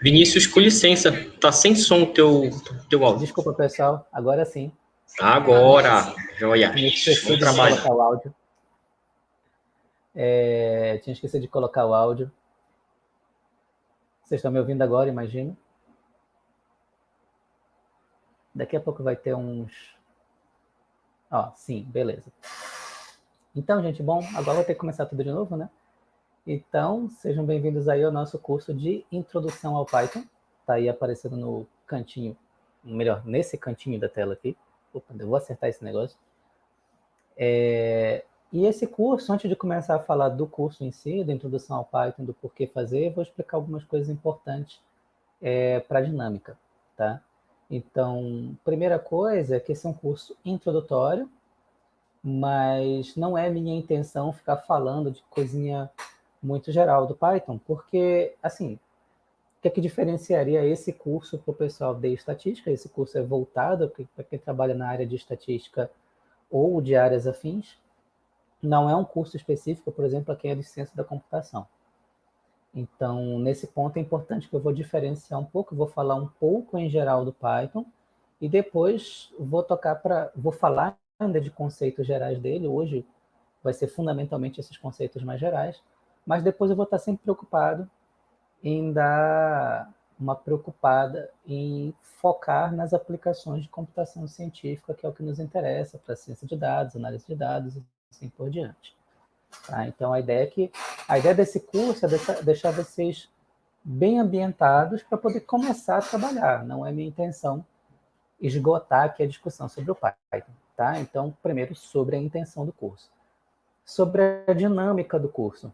Vinícius, com licença, tá sem som o teu, teu áudio. Desculpa, pessoal, agora sim. Agora, joia. Esquecido de colocar o áudio. É, tinha esquecido de colocar o áudio. Vocês estão me ouvindo agora, imagino. Daqui a pouco vai ter uns... Ó, sim, beleza. Então, gente, bom, agora vou ter que começar tudo de novo, né? Então, sejam bem-vindos aí ao nosso curso de Introdução ao Python. Está aí aparecendo no cantinho, melhor, nesse cantinho da tela aqui. Opa, eu vou acertar esse negócio. É, e esse curso, antes de começar a falar do curso em si, da introdução ao Python, do porquê fazer, vou explicar algumas coisas importantes é, para a dinâmica, tá? Então, primeira coisa é que esse é um curso introdutório, mas não é minha intenção ficar falando de coisinha muito geral do Python, porque, assim, o que, é que diferenciaria esse curso para o pessoal de estatística? Esse curso é voltado para quem trabalha na área de estatística ou de áreas afins. Não é um curso específico, por exemplo, para quem é de ciência da computação. Então, nesse ponto é importante que eu vou diferenciar um pouco, vou falar um pouco em geral do Python, e depois vou tocar para, vou falar ainda de conceitos gerais dele, hoje vai ser fundamentalmente esses conceitos mais gerais, mas depois eu vou estar sempre preocupado em dar uma preocupada em focar nas aplicações de computação científica, que é o que nos interessa para ciência de dados, análise de dados e assim por diante. Tá? Então, a ideia é que a ideia desse curso é deixar, deixar vocês bem ambientados para poder começar a trabalhar. Não é minha intenção esgotar aqui a discussão sobre o Python. Tá? Então, primeiro, sobre a intenção do curso. Sobre a dinâmica do curso.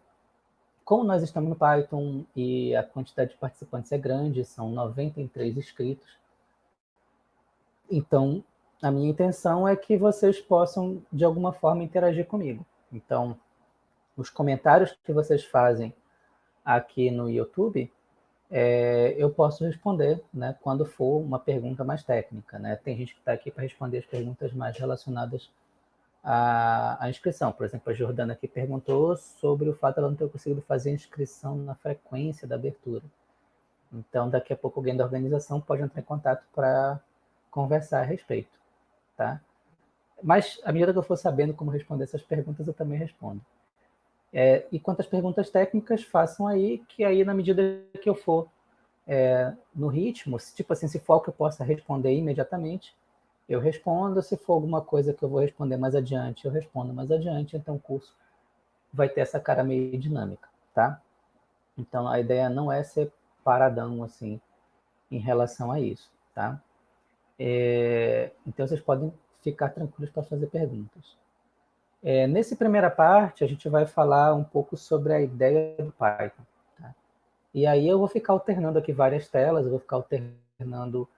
Como nós estamos no Python e a quantidade de participantes é grande, são 93 inscritos, então a minha intenção é que vocês possam, de alguma forma, interagir comigo. Então, os comentários que vocês fazem aqui no YouTube, é, eu posso responder né, quando for uma pergunta mais técnica. Né? Tem gente que está aqui para responder as perguntas mais relacionadas a, a, inscrição. Por exemplo, a Jordana aqui perguntou sobre o fato de ela não ter conseguido fazer a inscrição na frequência da abertura. Então, daqui a pouco alguém da organização pode entrar em contato para conversar a respeito, tá? Mas, à medida que eu for sabendo como responder essas perguntas, eu também respondo. É, e quanto às perguntas técnicas, façam aí, que aí, na medida que eu for é, no ritmo, tipo assim, se for que eu possa responder imediatamente, eu respondo, se for alguma coisa que eu vou responder mais adiante, eu respondo mais adiante, então o curso vai ter essa cara meio dinâmica, tá? Então a ideia não é ser paradão, assim, em relação a isso, tá? É, então vocês podem ficar tranquilos para fazer perguntas. É, nessa primeira parte, a gente vai falar um pouco sobre a ideia do Python. Tá? E aí eu vou ficar alternando aqui várias telas, eu vou ficar alternando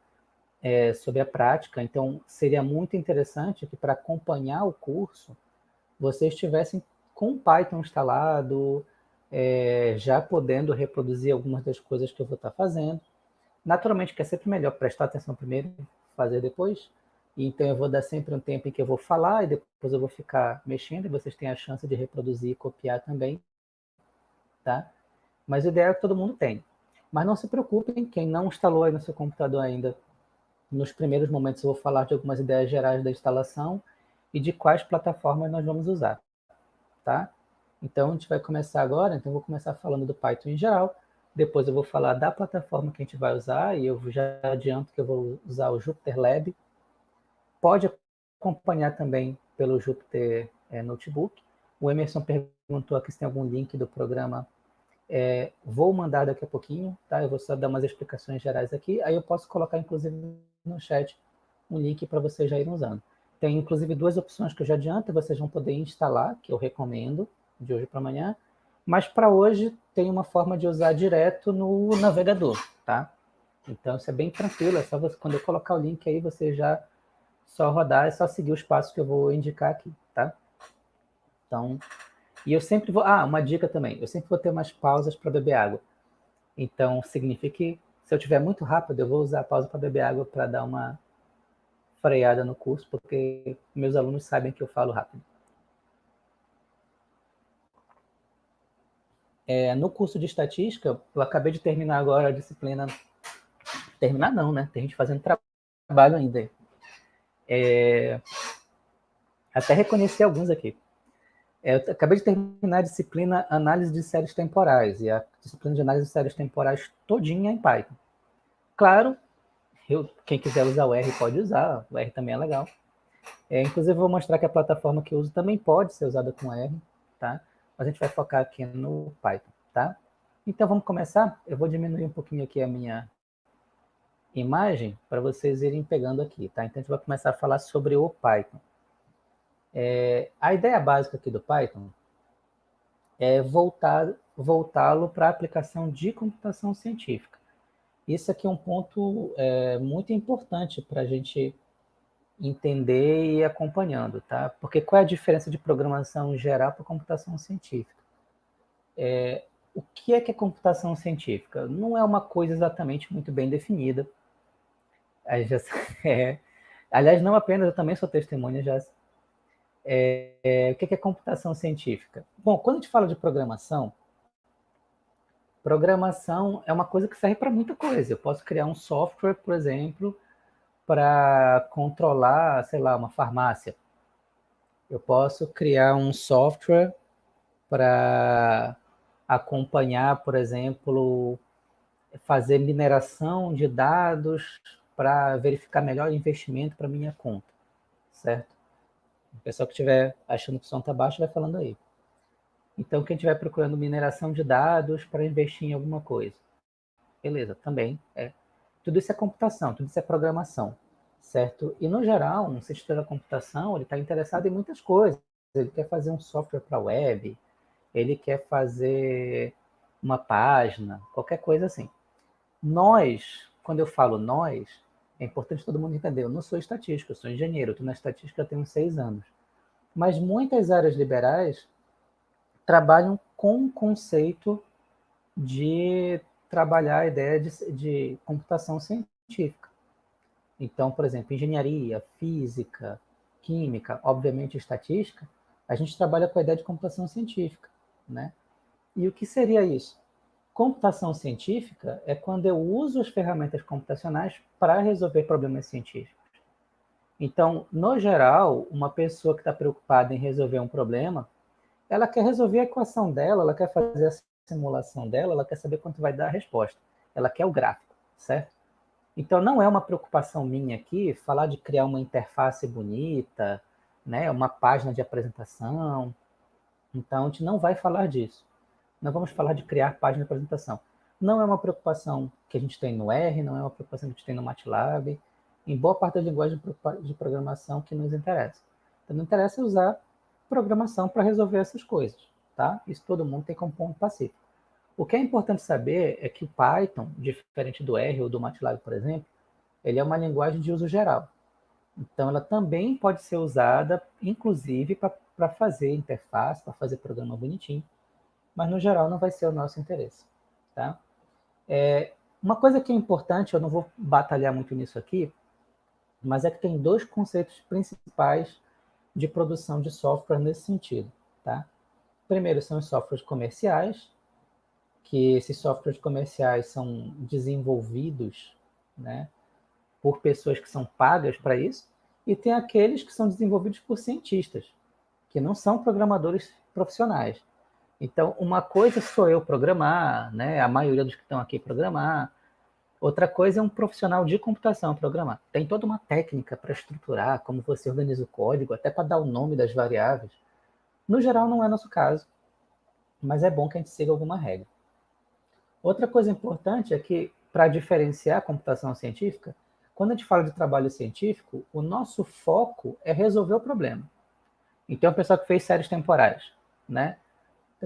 é, sobre a prática. Então, seria muito interessante que para acompanhar o curso, vocês estivessem com o Python instalado, é, já podendo reproduzir algumas das coisas que eu vou estar fazendo. Naturalmente que é sempre melhor prestar atenção primeiro, fazer depois. Então eu vou dar sempre um tempo em que eu vou falar e depois eu vou ficar mexendo e vocês têm a chance de reproduzir e copiar também, tá? Mas o ideal é que todo mundo tem. Mas não se preocupem, quem não instalou aí no seu computador ainda nos primeiros momentos eu vou falar de algumas ideias gerais da instalação e de quais plataformas nós vamos usar, tá? Então, a gente vai começar agora, então eu vou começar falando do Python em geral, depois eu vou falar da plataforma que a gente vai usar, e eu já adianto que eu vou usar o Jupyter Lab. Pode acompanhar também pelo Jupyter é, Notebook. O Emerson perguntou aqui se tem algum link do programa é, vou mandar daqui a pouquinho, tá? Eu vou só dar umas explicações gerais aqui, aí eu posso colocar, inclusive, no chat um link para vocês já irem usando. Tem, inclusive, duas opções que eu já adianto, vocês vão poder instalar, que eu recomendo, de hoje para amanhã, mas para hoje tem uma forma de usar direto no navegador, tá? Então, isso é bem tranquilo, é só você, quando eu colocar o link aí, você já só rodar, é só seguir os passos que eu vou indicar aqui, tá? Então, e eu sempre vou... Ah, uma dica também. Eu sempre vou ter umas pausas para beber água. Então, significa que se eu tiver muito rápido, eu vou usar a pausa para beber água para dar uma freada no curso, porque meus alunos sabem que eu falo rápido. É, no curso de estatística, eu acabei de terminar agora a disciplina. Terminar não, né? Tem gente fazendo trabalho ainda. É, até reconheci alguns aqui. É, eu acabei de terminar a disciplina Análise de Séries Temporais, e a disciplina de Análise de Séries Temporais todinha em Python. Claro, eu, quem quiser usar o R pode usar, o R também é legal. É, inclusive, vou mostrar que a plataforma que eu uso também pode ser usada com R, tá? Mas a gente vai focar aqui no Python, tá? Então, vamos começar? Eu vou diminuir um pouquinho aqui a minha imagem para vocês irem pegando aqui, tá? Então, a gente vai começar a falar sobre o Python. É, a ideia básica aqui do Python é voltá-lo para a aplicação de computação científica. Isso aqui é um ponto é, muito importante para a gente entender e ir acompanhando, tá? Porque qual é a diferença de programação geral para computação científica? É, o que é que é computação científica? Não é uma coisa exatamente muito bem definida. É, aliás, não apenas, eu também sou testemunha, já. É, é, o que é computação científica? Bom, quando a gente fala de programação, programação é uma coisa que serve para muita coisa. Eu posso criar um software, por exemplo, para controlar, sei lá, uma farmácia. Eu posso criar um software para acompanhar, por exemplo, fazer mineração de dados para verificar melhor o investimento para minha conta, certo? O pessoal que estiver achando que o som está baixo vai falando aí. Então, quem estiver procurando mineração de dados para investir em alguma coisa. Beleza, também é tudo isso é computação, tudo isso é programação, certo? E, no geral, um cientista da computação, ele está interessado em muitas coisas. Ele quer fazer um software para web, ele quer fazer uma página, qualquer coisa assim. Nós, quando eu falo nós, é importante todo mundo entender, eu não sou estatístico, eu sou engenheiro, estou na estatística há tenho seis anos. Mas muitas áreas liberais trabalham com o conceito de trabalhar a ideia de, de computação científica. Então, por exemplo, engenharia, física, química, obviamente estatística, a gente trabalha com a ideia de computação científica. Né? E o que seria isso? Computação científica é quando eu uso as ferramentas computacionais para resolver problemas científicos. Então, no geral, uma pessoa que está preocupada em resolver um problema, ela quer resolver a equação dela, ela quer fazer a simulação dela, ela quer saber quanto vai dar a resposta. Ela quer o gráfico, certo? Então, não é uma preocupação minha aqui falar de criar uma interface bonita, né, uma página de apresentação. Então, a gente não vai falar disso. Não vamos falar de criar página de apresentação. Não é uma preocupação que a gente tem no R, não é uma preocupação que a gente tem no MATLAB, em boa parte das linguagens de programação que nos interessa. Então, não interessa usar programação para resolver essas coisas, tá? Isso todo mundo tem como ponto pacífico. O que é importante saber é que o Python, diferente do R ou do MATLAB, por exemplo, ele é uma linguagem de uso geral. Então, ela também pode ser usada, inclusive, para fazer interface, para fazer programa bonitinho, mas, no geral, não vai ser o nosso interesse. Tá? É, uma coisa que é importante, eu não vou batalhar muito nisso aqui, mas é que tem dois conceitos principais de produção de software nesse sentido. Tá? Primeiro são os softwares comerciais, que esses softwares comerciais são desenvolvidos né, por pessoas que são pagas para isso, e tem aqueles que são desenvolvidos por cientistas, que não são programadores profissionais. Então, uma coisa sou eu programar, né, a maioria dos que estão aqui programar, outra coisa é um profissional de computação programar. Tem toda uma técnica para estruturar, como você organiza o código, até para dar o nome das variáveis. No geral, não é nosso caso, mas é bom que a gente siga alguma regra. Outra coisa importante é que, para diferenciar a computação científica, quando a gente fala de trabalho científico, o nosso foco é resolver o problema. Então, o pessoal que fez séries temporais, né?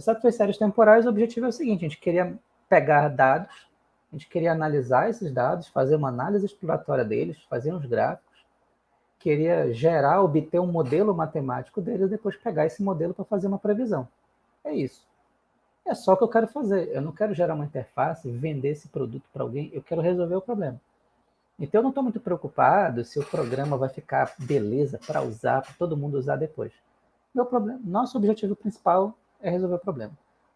O pessoal que fez séries temporais, o objetivo é o seguinte, a gente queria pegar dados, a gente queria analisar esses dados, fazer uma análise exploratória deles, fazer uns gráficos, queria gerar, obter um modelo matemático deles e depois pegar esse modelo para fazer uma previsão. É isso. É só o que eu quero fazer. Eu não quero gerar uma interface, vender esse produto para alguém, eu quero resolver o problema. Então, eu não estou muito preocupado se o programa vai ficar beleza para usar, para todo mundo usar depois. Meu problema, nosso objetivo principal é resolver o problema.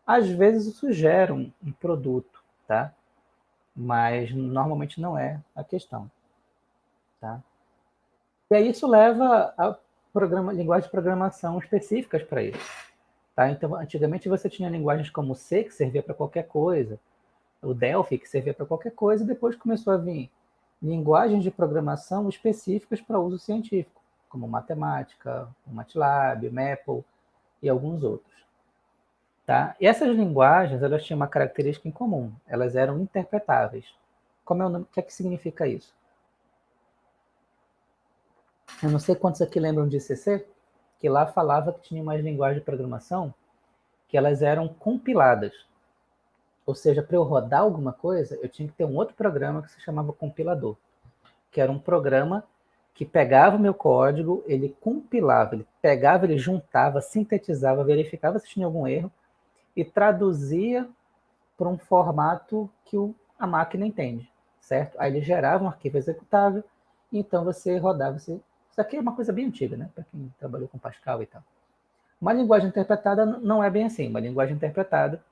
Às vezes isso gera um, um produto, tá? Mas normalmente não é a questão, tá? E aí isso leva a programa, linguagens de programação específicas para isso. Tá? Então, antigamente você tinha linguagens como C, que servia para qualquer coisa, o Delphi, que servia para qualquer coisa, e depois começou a vir linguagens de programação específicas para uso científico, como matemática, o MATLAB, o e alguns outros. Tá? E essas linguagens, elas tinham uma característica em comum, elas eram interpretáveis. Como é o, nome, o que é que significa isso? Eu não sei quantos aqui lembram de CC, que lá falava que tinha umas linguagens de programação que elas eram compiladas. Ou seja, para eu rodar alguma coisa, eu tinha que ter um outro programa que se chamava compilador, que era um programa que pegava o meu código, ele compilava, ele pegava, ele juntava, sintetizava, verificava se tinha algum erro e traduzia para um formato que o, a máquina entende, certo? Aí ele gerava um arquivo executável, então você rodava, você isso aqui é uma coisa bem antiga, né? Para quem trabalhou com Pascal e tal. Uma linguagem interpretada não é bem assim. Uma linguagem interpretada,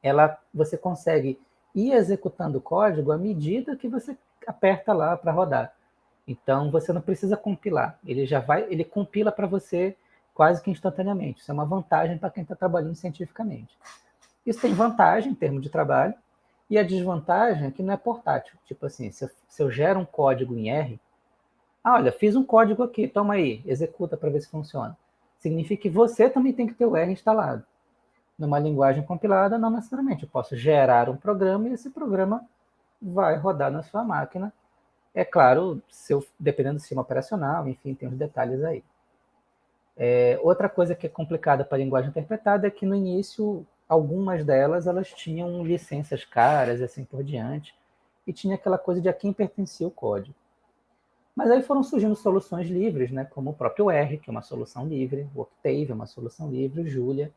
ela, você consegue ir executando o código à medida que você aperta lá para rodar. Então, você não precisa compilar. Ele já vai, ele compila para você quase que instantaneamente. Isso é uma vantagem para quem está trabalhando cientificamente. Isso tem vantagem em termos de trabalho, e a desvantagem é que não é portátil. Tipo assim, se eu, se eu gero um código em R, ah, olha, fiz um código aqui, toma aí, executa para ver se funciona. Significa que você também tem que ter o R instalado. Numa linguagem compilada, não necessariamente. Eu posso gerar um programa e esse programa vai rodar na sua máquina. É claro, eu, dependendo do sistema operacional, enfim, tem os detalhes aí. É, outra coisa que é complicada para a linguagem interpretada é que no início, algumas delas, elas tinham licenças caras e assim por diante, e tinha aquela coisa de a quem pertencia o código. Mas aí foram surgindo soluções livres, né, como o próprio R, que é uma solução livre, o Octave é uma solução livre, o Julia,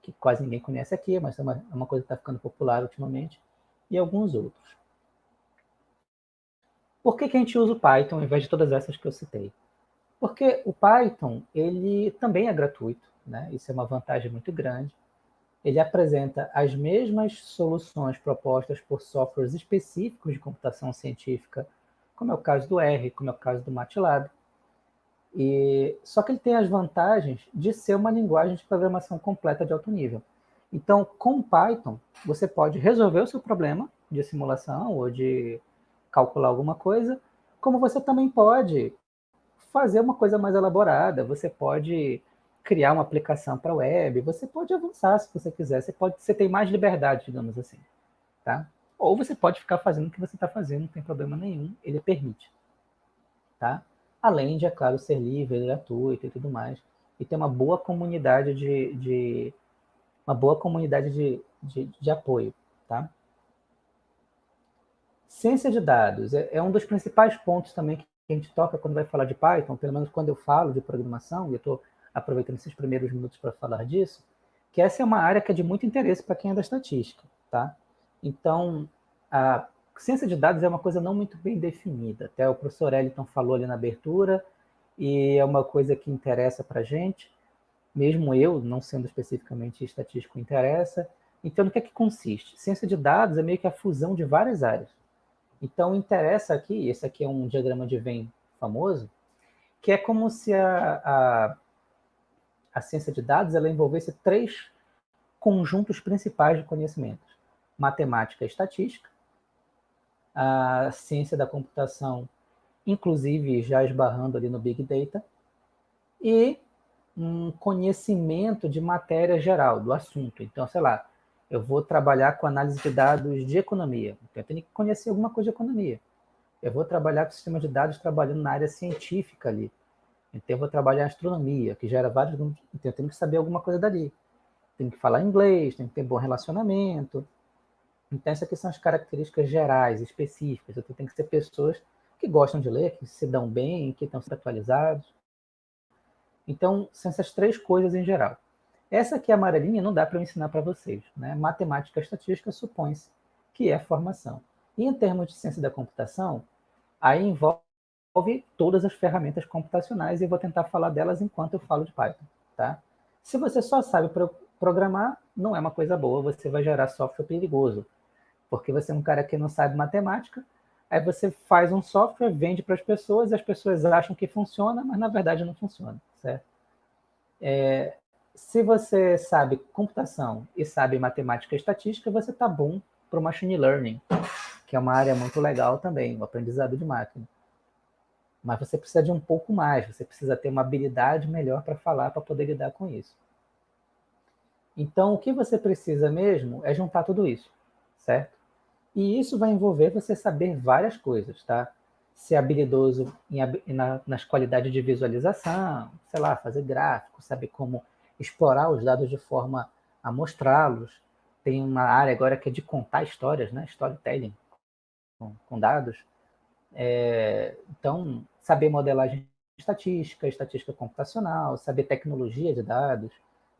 que quase ninguém conhece aqui, mas é uma, é uma coisa que está ficando popular ultimamente, e alguns outros. Por que, que a gente usa o Python ao invés de todas essas que eu citei? Porque o Python, ele também é gratuito, né? isso é uma vantagem muito grande. Ele apresenta as mesmas soluções propostas por softwares específicos de computação científica como é o caso do R, como é o caso do MATLAB. E, só que ele tem as vantagens de ser uma linguagem de programação completa de alto nível. Então, com Python, você pode resolver o seu problema de simulação ou de calcular alguma coisa, como você também pode fazer uma coisa mais elaborada, você pode criar uma aplicação para web, você pode avançar se você quiser, você, pode, você tem mais liberdade, digamos assim. Tá? Ou você pode ficar fazendo o que você está fazendo, não tem problema nenhum, ele permite. Tá? Além de, é claro, ser livre, gratuito e tudo mais. E ter uma boa comunidade de, de uma boa comunidade de, de, de, apoio. Tá? Ciência de dados é, é um dos principais pontos também que a gente toca quando vai falar de Python, pelo menos quando eu falo de programação, e eu estou aproveitando esses primeiros minutos para falar disso, que essa é uma área que é de muito interesse para quem é da estatística. Tá? Então, a ciência de dados é uma coisa não muito bem definida. Até o professor Eliton falou ali na abertura, e é uma coisa que interessa para a gente, mesmo eu, não sendo especificamente estatístico, interessa. Então, no que é que consiste? Ciência de dados é meio que a fusão de várias áreas. Então, interessa aqui, esse aqui é um diagrama de Venn famoso, que é como se a, a, a ciência de dados ela envolvesse três conjuntos principais de conhecimentos matemática e estatística, a ciência da computação, inclusive já esbarrando ali no Big Data, e um conhecimento de matéria geral, do assunto. Então, sei lá, eu vou trabalhar com análise de dados de economia, então eu tenho que conhecer alguma coisa de economia. Eu vou trabalhar com sistema de dados trabalhando na área científica ali. Então eu vou trabalhar astronomia, que gera vários... Então eu tenho que saber alguma coisa dali. Tenho que falar inglês, tenho que ter bom relacionamento, então, essas aqui são as características gerais, específicas. Então, tem que ser pessoas que gostam de ler, que se dão bem, que estão atualizados. Então, são essas três coisas em geral. Essa aqui, amarelinha, não dá para eu ensinar para vocês. Né? Matemática e estatística supõe-se que é formação. E em termos de ciência da computação, aí envolve todas as ferramentas computacionais e eu vou tentar falar delas enquanto eu falo de Python. Tá? Se você só sabe programar, não é uma coisa boa, você vai gerar software perigoso. Porque você é um cara que não sabe matemática, aí você faz um software, vende para as pessoas, as pessoas acham que funciona, mas na verdade não funciona, certo? É, se você sabe computação e sabe matemática e estatística, você está bom para o machine learning, que é uma área muito legal também, o aprendizado de máquina. Mas você precisa de um pouco mais, você precisa ter uma habilidade melhor para falar, para poder lidar com isso. Então, o que você precisa mesmo é juntar tudo isso, certo? E isso vai envolver você saber várias coisas, tá? Ser habilidoso em, na, nas qualidades de visualização, sei lá, fazer gráfico, saber como explorar os dados de forma a mostrá-los. Tem uma área agora que é de contar histórias, né? Storytelling com, com dados. É, então, saber modelagem estatística, estatística computacional, saber tecnologia de dados,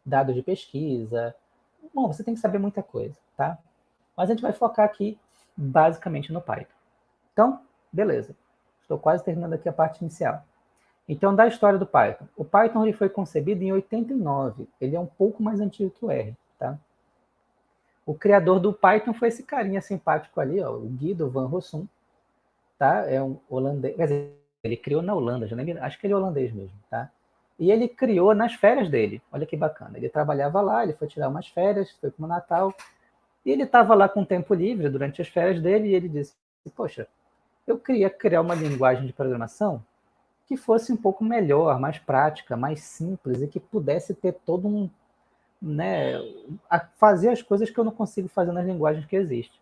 dados de pesquisa. Bom, você tem que saber muita coisa, tá? Mas a gente vai focar aqui basicamente no Python. Então, beleza. Estou quase terminando aqui a parte inicial. Então, da história do Python. O Python ele foi concebido em 89. Ele é um pouco mais antigo que o R, tá? O criador do Python foi esse carinha simpático ali, ó, o Guido van Rossum, tá? É um holandês, quer dizer, ele criou na Holanda, já nem, acho que ele é holandês mesmo, tá? E ele criou nas férias dele. Olha que bacana. Ele trabalhava lá, ele foi tirar umas férias, foi para o Natal, e ele estava lá com tempo livre durante as férias dele e ele disse: Poxa, eu queria criar uma linguagem de programação que fosse um pouco melhor, mais prática, mais simples e que pudesse ter todo um. Né, fazer as coisas que eu não consigo fazer nas linguagens que existem.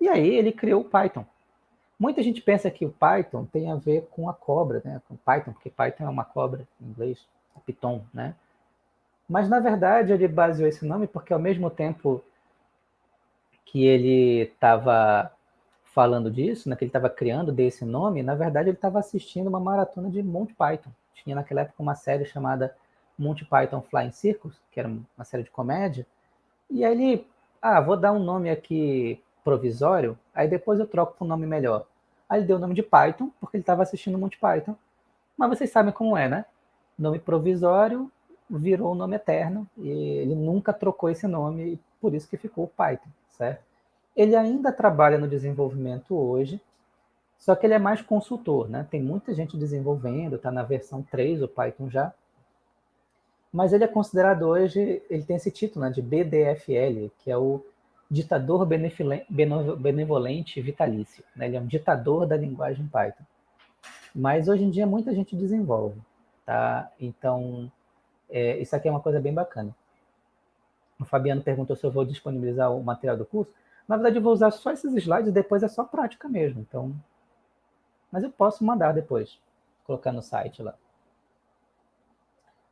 E aí ele criou o Python. Muita gente pensa que o Python tem a ver com a cobra, né? com Python, porque Python é uma cobra em inglês, Python, né? Mas, na verdade, ele baseou esse nome porque, ao mesmo tempo que ele estava falando disso, né, que ele estava criando desse nome, na verdade ele estava assistindo uma maratona de Monty Python. Tinha naquela época uma série chamada Monty Python Flying Circus, que era uma série de comédia, e aí ele, ah, vou dar um nome aqui provisório, aí depois eu troco para um nome melhor. Aí ele deu o nome de Python, porque ele estava assistindo Monty Python, mas vocês sabem como é, né? Nome provisório virou o nome eterno, e ele nunca trocou esse nome, e por isso que ficou Python, certo? Ele ainda trabalha no desenvolvimento hoje, só que ele é mais consultor, né? Tem muita gente desenvolvendo, está na versão 3 o Python já. Mas ele é considerado hoje, ele tem esse título né, de BDFL, que é o ditador benevolente vitalício. Né? Ele é um ditador da linguagem Python. Mas hoje em dia muita gente desenvolve. Tá? Então, é, isso aqui é uma coisa bem bacana. O Fabiano perguntou se eu vou disponibilizar o material do curso. Na verdade, eu vou usar só esses slides e depois é só prática mesmo. Então, mas eu posso mandar depois, colocar no site lá.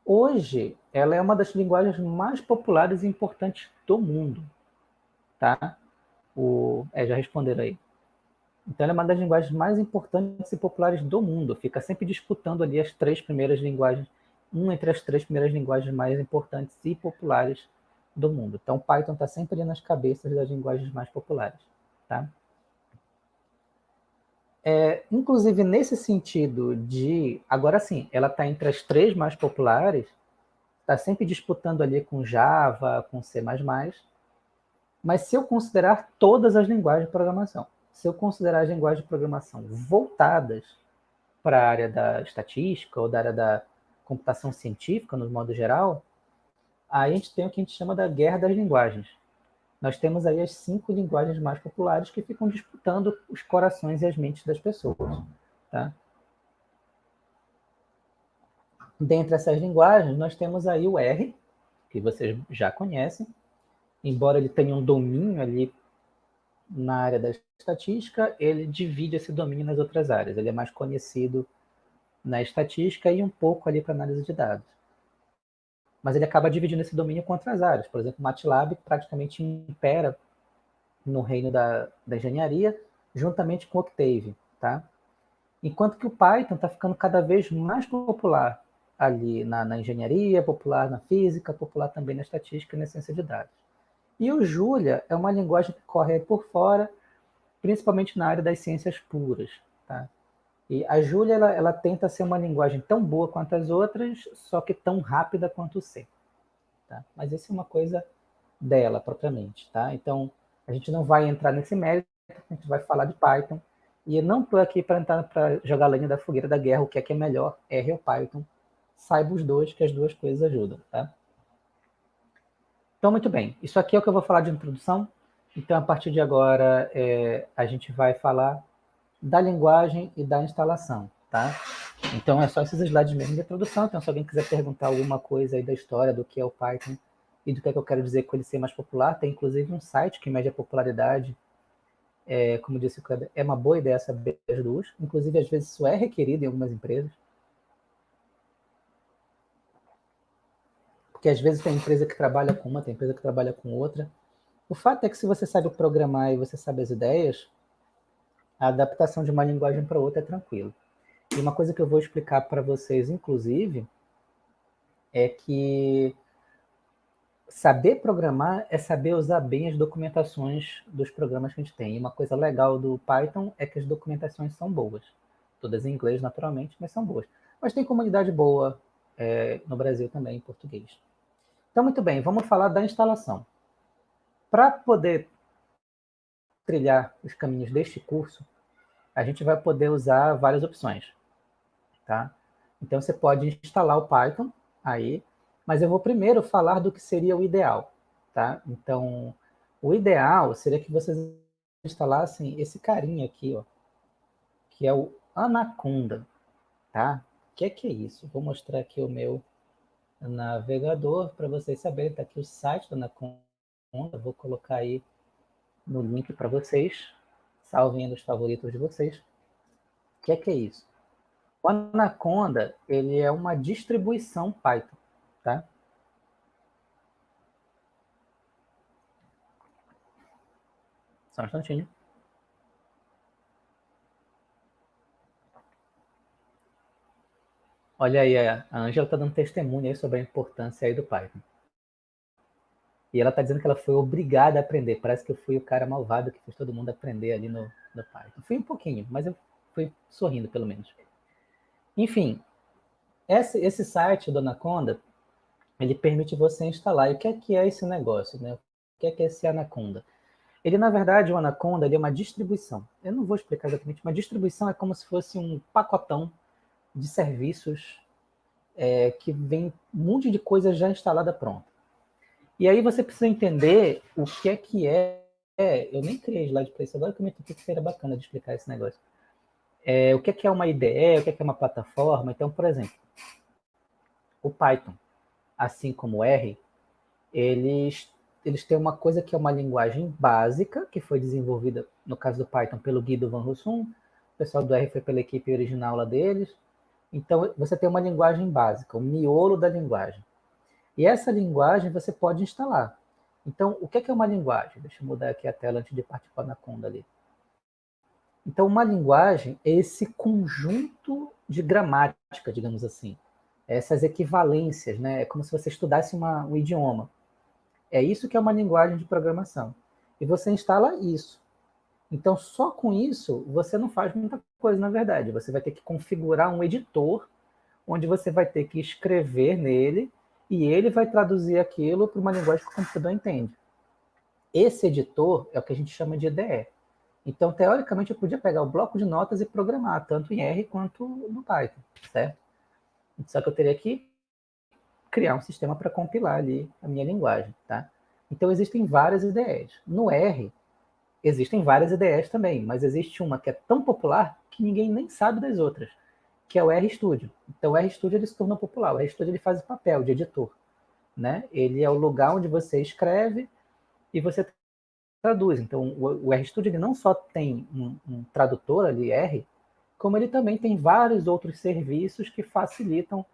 Hoje, ela é uma das linguagens mais populares e importantes do mundo. Tá? O, é, já responderam aí. Então, ela é uma das linguagens mais importantes e populares do mundo. Fica sempre disputando ali as três primeiras linguagens, uma entre as três primeiras linguagens mais importantes e populares do mundo. Então, Python está sempre ali nas cabeças das linguagens mais populares. Tá? É, inclusive, nesse sentido de... Agora sim, ela está entre as três mais populares, está sempre disputando ali com Java, com C++, mas se eu considerar todas as linguagens de programação, se eu considerar as linguagens de programação voltadas para a área da estatística ou da área da computação científica, no modo geral, aí a gente tem o que a gente chama da guerra das linguagens. Nós temos aí as cinco linguagens mais populares que ficam disputando os corações e as mentes das pessoas. Tá? Dentre essas linguagens, nós temos aí o R, que vocês já conhecem, embora ele tenha um domínio ali na área da estatística, ele divide esse domínio nas outras áreas. Ele é mais conhecido na estatística e um pouco ali para análise de dados mas ele acaba dividindo esse domínio com outras áreas. Por exemplo, o MATLAB praticamente impera no reino da, da engenharia, juntamente com o Octave. Tá? Enquanto que o Python está ficando cada vez mais popular ali na, na, engenharia, popular na física, popular também na estatística e na ciência de dados. E o Julia é uma linguagem que corre por fora, principalmente na área das ciências puras. Tá? E a Júlia, ela, ela, tenta ser uma linguagem tão boa quanto as outras, só que tão rápida quanto o C. Tá? Mas isso é uma coisa dela propriamente, tá? Então, a gente não vai entrar nesse mérito, a gente vai falar de Python, e eu não estou aqui para jogar lenha da fogueira da guerra, o que é que é melhor, R ou Python. Saiba os dois, que as duas coisas ajudam, tá? Então, muito bem. Isso aqui é o que eu vou falar de introdução. Então, a partir de agora, é, a gente vai falar da linguagem e da instalação, tá? Então, é só esses slides mesmo de introdução. Então, se alguém quiser perguntar alguma coisa aí da história, do que é o Python e do que, é que eu quero dizer com ele ser mais popular, tem inclusive um site que mede a popularidade é, como disse o é uma boa ideia saber as duas. Inclusive, às vezes, isso é requerido em algumas empresas. Porque às vezes tem empresa que trabalha com uma, tem empresa que trabalha com outra. O fato é que se você sabe programar e você sabe as ideias, a adaptação de uma linguagem para outra é tranquilo. E uma coisa que eu vou explicar para vocês, inclusive, é que saber programar é saber usar bem as documentações dos programas que a gente tem. E uma coisa legal do Python é que as documentações são boas. Todas em inglês, naturalmente, mas são boas. Mas tem comunidade boa é, no Brasil também, em português. Então, muito bem, vamos falar da instalação. Para poder trilhar os caminhos deste curso, a gente vai poder usar várias opções. Tá? Então, você pode instalar o Python aí, mas eu vou primeiro falar do que seria o ideal, tá? Então, o ideal seria que vocês instalassem esse carinha aqui, ó, que é o Anaconda, tá? O que é que é isso? Vou mostrar aqui o meu navegador para vocês saberem. Está aqui o site do Anaconda. Vou colocar aí no link para vocês. Salvem nos favoritos de vocês. O que é que é isso? O Anaconda ele é uma distribuição Python tá? Só um instantinho. Olha aí, a Angela está dando testemunho sobre a importância aí do Python. E ela está dizendo que ela foi obrigada a aprender. Parece que eu fui o cara malvado que fez todo mundo aprender ali no, no Python. Fui um pouquinho, mas eu fui sorrindo, pelo menos. Enfim, esse, esse site do Anaconda ele permite você instalar. E o que é, que é esse negócio? Né? O que é, que é esse Anaconda? Ele, na verdade, o Anaconda ele é uma distribuição. Eu não vou explicar exatamente, uma distribuição é como se fosse um pacotão de serviços é, que vem um monte de coisa já instalada pronta. E aí você precisa entender o que é que é. é eu nem criei slide para isso agora, que eu me que seria bacana de explicar esse negócio. É, o que é que é uma IDE, o que é que é uma plataforma. Então, por exemplo, o Python assim como R, eles, eles têm uma coisa que é uma linguagem básica, que foi desenvolvida, no caso do Python, pelo Guido Van Rossum, o pessoal do R foi pela equipe original lá deles. Então, você tem uma linguagem básica, o miolo da linguagem. E essa linguagem você pode instalar. Então, o que é uma linguagem? Deixa eu mudar aqui a tela antes de partir para a Anaconda ali. Então, uma linguagem é esse conjunto de gramática, digamos assim, essas equivalências, né? É como se você estudasse uma, um idioma. É isso que é uma linguagem de programação. E você instala isso. Então, só com isso, você não faz muita coisa, na verdade. Você vai ter que configurar um editor, onde você vai ter que escrever nele, e ele vai traduzir aquilo para uma linguagem que o computador entende. Esse editor é o que a gente chama de IDE. Então, teoricamente, eu podia pegar o bloco de notas e programar, tanto em R quanto no Python, certo? Só que eu teria que criar um sistema para compilar ali a minha linguagem, tá? Então, existem várias IDEs. No R, existem várias IDEs também, mas existe uma que é tão popular que ninguém nem sabe das outras, que é o RStudio. Então, o RStudio ele se tornou popular. O RStudio ele faz o papel de editor. Né? Ele é o lugar onde você escreve e você traduz. Então, o, o RStudio ele não só tem um, um tradutor ali, R, como ele também tem vários outros serviços que facilitam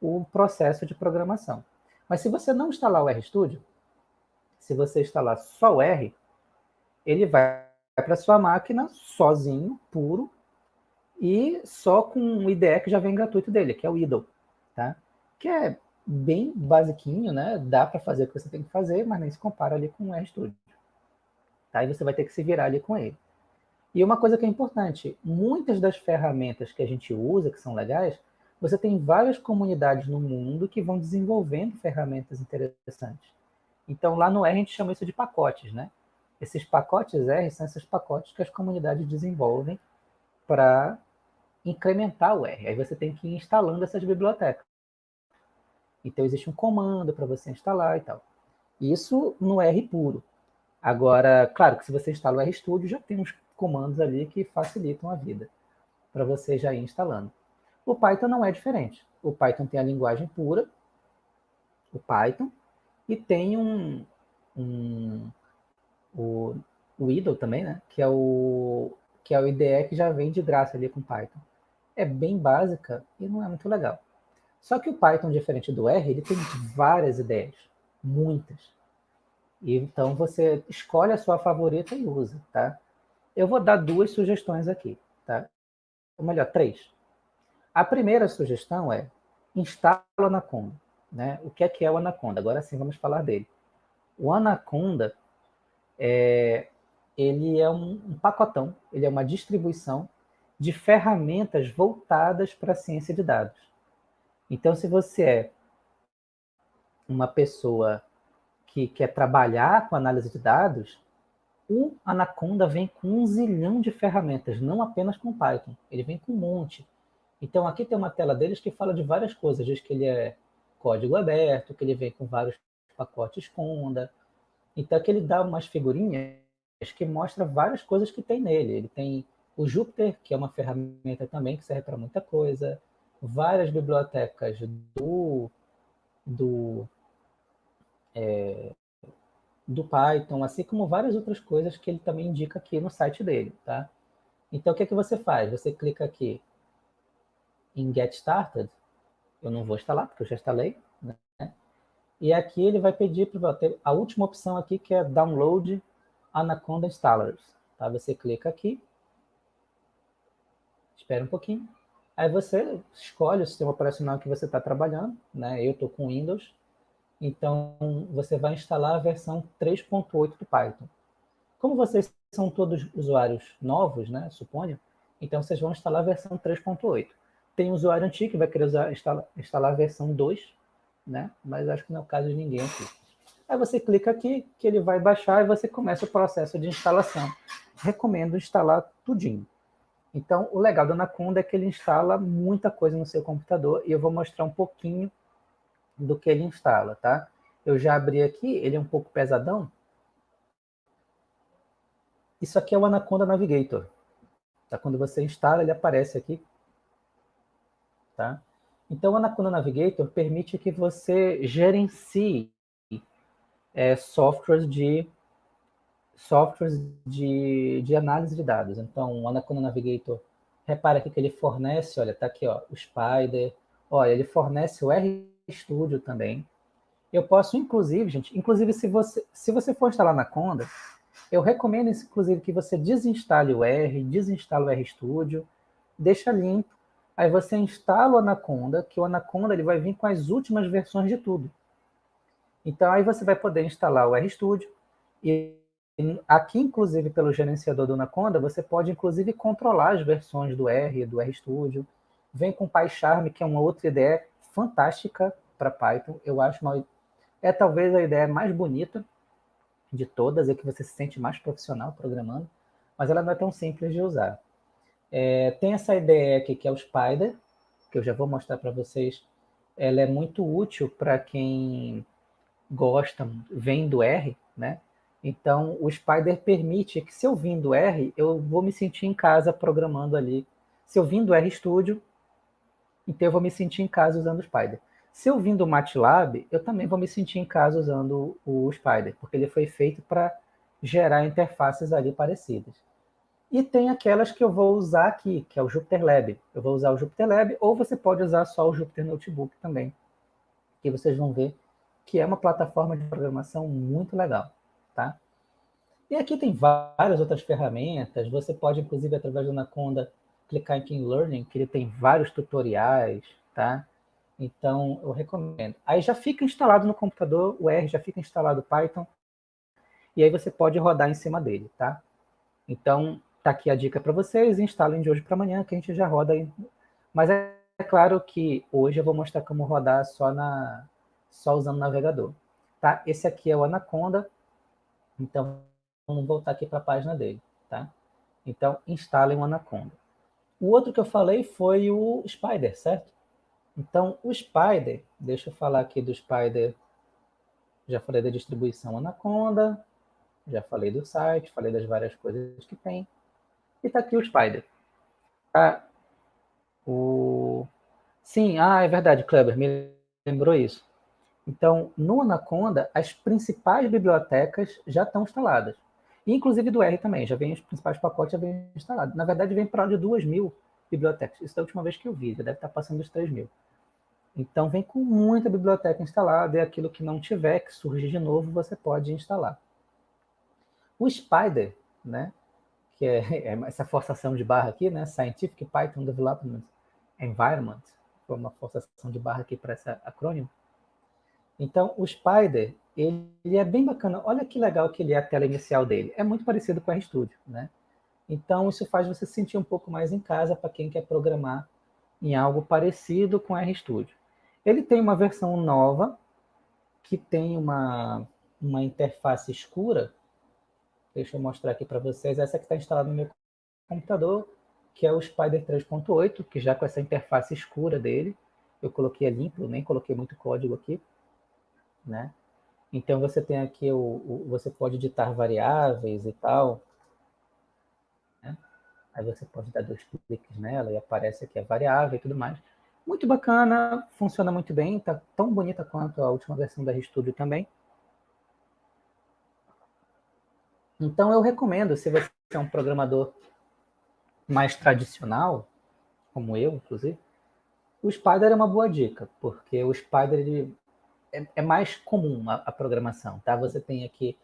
o processo de programação. Mas se você não instalar o RStudio, se você instalar só o R, ele vai para sua máquina sozinho, puro, e só com o IDE que já vem gratuito dele, que é o IDLE, tá? Que é bem basiquinho, né? Dá para fazer o que você tem que fazer, mas nem se compara ali com o RStudio. Tá? E você vai ter que se virar ali com ele. E uma coisa que é importante, muitas das ferramentas que a gente usa, que são legais, você tem várias comunidades no mundo que vão desenvolvendo ferramentas interessantes. Então, lá no R a gente chama isso de pacotes, né? Esses pacotes R são esses pacotes que as comunidades desenvolvem para incrementar o R. Aí você tem que ir instalando essas bibliotecas. Então, existe um comando para você instalar e tal. Isso no R puro. Agora, claro que se você instala o RStudio, já tem uns comandos ali que facilitam a vida para você já ir instalando. O Python não é diferente. O Python tem a linguagem pura, o Python, e tem um, um o, o IDLE também, né? Que é o que é o IDE que já vem de graça ali com Python. É bem básica e não é muito legal. Só que o Python, diferente do R, ele tem várias ideias, muitas. Então você escolhe a sua favorita e usa, tá? Eu vou dar duas sugestões aqui, tá? Ou melhor, três. A primeira sugestão é instala o Anaconda. Né? O que é que é o Anaconda? Agora sim vamos falar dele. O Anaconda é, ele é um, um pacotão, ele é uma distribuição de ferramentas voltadas para a ciência de dados. Então, se você é uma pessoa que quer trabalhar com análise de dados, o Anaconda vem com um zilhão de ferramentas, não apenas com Python, ele vem com um monte. Então, aqui tem uma tela deles que fala de várias coisas, diz que ele é código aberto, que ele vem com vários pacotes Conda. Então, aqui ele dá umas figurinhas que mostra várias coisas que tem nele. Ele tem o Jupyter, que é uma ferramenta também que serve para muita coisa, várias bibliotecas do, do, é, do Python, assim como várias outras coisas que ele também indica aqui no site dele, tá? Então, o que, é que você faz? Você clica aqui em Get Started, eu não vou instalar, porque eu já instalei, né? E aqui ele vai pedir para ter a última opção aqui, que é Download Anaconda Installers. Tá? Você clica aqui, espera um pouquinho, aí você escolhe o sistema operacional que você está trabalhando, né? Eu estou com Windows, então você vai instalar a versão 3.8 do Python. Como vocês são todos usuários novos, né, suponho, então vocês vão instalar a versão 3.8. Tem usuário antigo que vai querer usar, instalar, instalar a versão 2, né? mas acho que não é o caso de ninguém aqui. Aí você clica aqui, que ele vai baixar e você começa o processo de instalação. Recomendo instalar tudinho. Então, o legal do Anaconda é que ele instala muita coisa no seu computador e eu vou mostrar um pouquinho do que ele instala, tá? Eu já abri aqui, ele é um pouco pesadão. Isso aqui é o Anaconda Navigator. Tá? Quando você instala, ele aparece aqui Tá? Então, o Anaconda Navigator permite que você gerencie é, softwares de softwares de, de análise de dados. Então, o Anaconda Navigator, repara aqui que ele fornece, olha, tá aqui, ó, o Spider, olha, ele fornece o RStudio também. Eu posso, inclusive, gente, inclusive se você, se você for instalar Anaconda, eu recomendo, inclusive, que você desinstale o R, desinstale o RStudio, deixa limpo, Aí você instala o Anaconda, que o Anaconda ele vai vir com as últimas versões de tudo. Então aí você vai poder instalar o RStudio e aqui, inclusive, pelo gerenciador do Anaconda, você pode, inclusive, controlar as versões do R, do RStudio. Vem com PyCharm, que é uma outra ideia fantástica para Python. Eu acho uma... É talvez a ideia mais bonita de todas, é que você se sente mais profissional programando, mas ela não é tão simples de usar. É, tem essa ideia aqui que é o Spider, que eu já vou mostrar para vocês. Ela é muito útil para quem gosta, vem do R, né? Então, o Spider permite que se eu vim do R, eu vou me sentir em casa programando ali. Se eu vim do RStudio, então eu vou me sentir em casa usando o Spider. Se eu vim do MATLAB, eu também vou me sentir em casa usando o Spider, porque ele foi feito para gerar interfaces ali parecidas. E tem aquelas que eu vou usar aqui, que é o Jupyter Lab. Eu vou usar o Jupyter Lab, ou você pode usar só o Jupyter Notebook também. Que vocês vão ver que é uma plataforma de programação muito legal, tá? E aqui tem várias outras ferramentas. Você pode, inclusive, através do Anaconda, clicar em Learning, que ele tem vários tutoriais, tá? Então, eu recomendo. Aí já fica instalado no computador, o R já fica instalado o Python, e aí você pode rodar em cima dele, tá? Então, Está aqui a dica para vocês, instalem de hoje para amanhã, que a gente já roda. Aí. Mas é, é, claro que hoje eu vou mostrar como rodar só, na, só usando o navegador. tá? Esse aqui é o Anaconda, então vamos voltar aqui para a página dele, tá? Então, instalem o Anaconda. O outro que eu falei foi o Spider, certo? Então, o Spider, deixa eu falar aqui do Spider, já falei da distribuição Anaconda, já falei do site, falei das várias coisas que tem. E está aqui o Spider. Ah, o... Sim, ah, é verdade, Kleber, me lembrou isso. Então, no Anaconda, as principais bibliotecas já estão instaladas. Inclusive do R também, já vem os principais pacotes já vem instalados. Na verdade, vem para de 2 mil bibliotecas. Isso é a última vez que eu vi, já deve estar passando os 3 mil. Então, vem com muita biblioteca instalada, e aquilo que não tiver, que surgir de novo, você pode instalar. O Spider, né, que é, é essa forçação de barra aqui, né, Scientific Python Development Environment, foi uma forçação de barra aqui para esse acrônimo. Então, o Spider, ele, ele, é bem bacana. Olha que legal que ele é a tela inicial dele. É muito parecido com o RStudio, né? Então, isso faz você se sentir um pouco mais em casa para quem quer programar em algo parecido com o RStudio. Ele tem uma versão nova, que tem uma, uma interface escura. Deixa eu mostrar aqui para vocês. Essa que está instalada no meu computador, que é o Spider 3.8, que já com essa interface escura dele, eu coloquei a limpo, nem coloquei muito código aqui, né? Então você tem aqui o, o você pode editar variáveis e tal, né? Aí você pode dar dois cliques nela e aparece aqui a variável e tudo mais. Muito bacana, funciona muito bem, tá tão bonita quanto a última versão da RStudio também. Então eu recomendo, se você é um programador mais tradicional, como eu, inclusive, o Spider é uma boa dica, porque o Spider ele é, é, mais comum a, a, programação, tá? Você tem aqui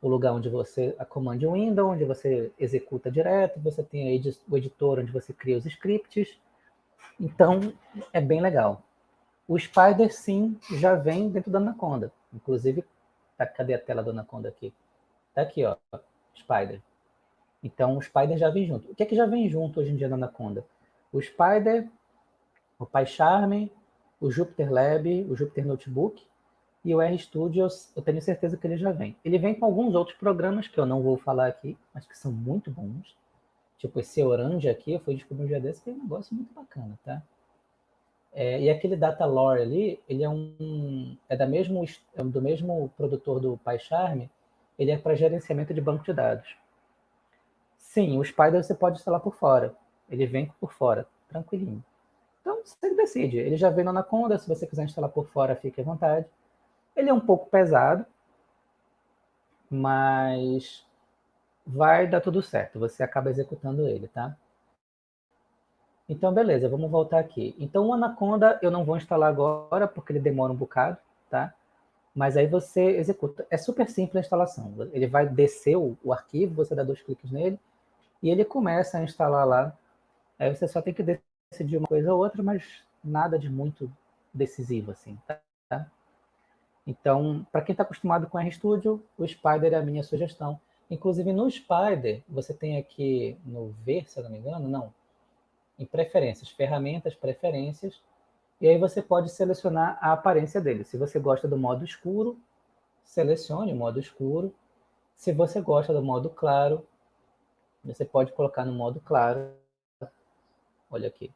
o lugar onde você, a command window, onde você executa direto, você tem aí o editor onde você cria os scripts, então é bem legal. O Spider, sim, já vem dentro da Anaconda, inclusive, tá, cadê a tela da Anaconda aqui? Tá aqui, ó, Spider. Então, o Spider já vem junto. O que é que já vem junto hoje em dia na Anaconda? O Spider, o PyCharm, o Jupyter Lab, o Jupyter Notebook e o RStudio, eu tenho certeza que ele já vem. Ele vem com alguns outros programas que eu não vou falar aqui, mas que são muito bons. Tipo esse Orange aqui, eu fui descobrir um dia desse, que é um negócio muito bacana, tá? É, e aquele Data Lore ali, ele é um é da mesmo é do mesmo produtor do PyCharm, ele é para gerenciamento de banco de dados. Sim, o Spider você pode instalar por fora. Ele vem por fora, tranquilinho. Então, você decide. Ele já vem no Anaconda, se você quiser instalar por fora, fique à vontade. Ele é um pouco pesado, mas vai dar tudo certo. Você acaba executando ele, tá? Então, beleza, vamos voltar aqui. Então, o Anaconda eu não vou instalar agora, porque ele demora um bocado, tá? Mas aí você executa. É super simples a instalação. Ele vai descer o, o arquivo, você dá dois cliques nele, e ele começa a instalar lá. Aí você só tem que decidir uma coisa ou outra, mas nada de muito decisivo, assim, tá? Então, para quem está acostumado com RStudio, o Spider é a minha sugestão. Inclusive, no Spider, você tem aqui no ver, se eu não me engano, não, em preferências, ferramentas, preferências, e aí você pode selecionar a aparência dele. Se você gosta do modo escuro, selecione o modo escuro. Se você gosta do modo claro, você pode colocar no modo claro. Olha aqui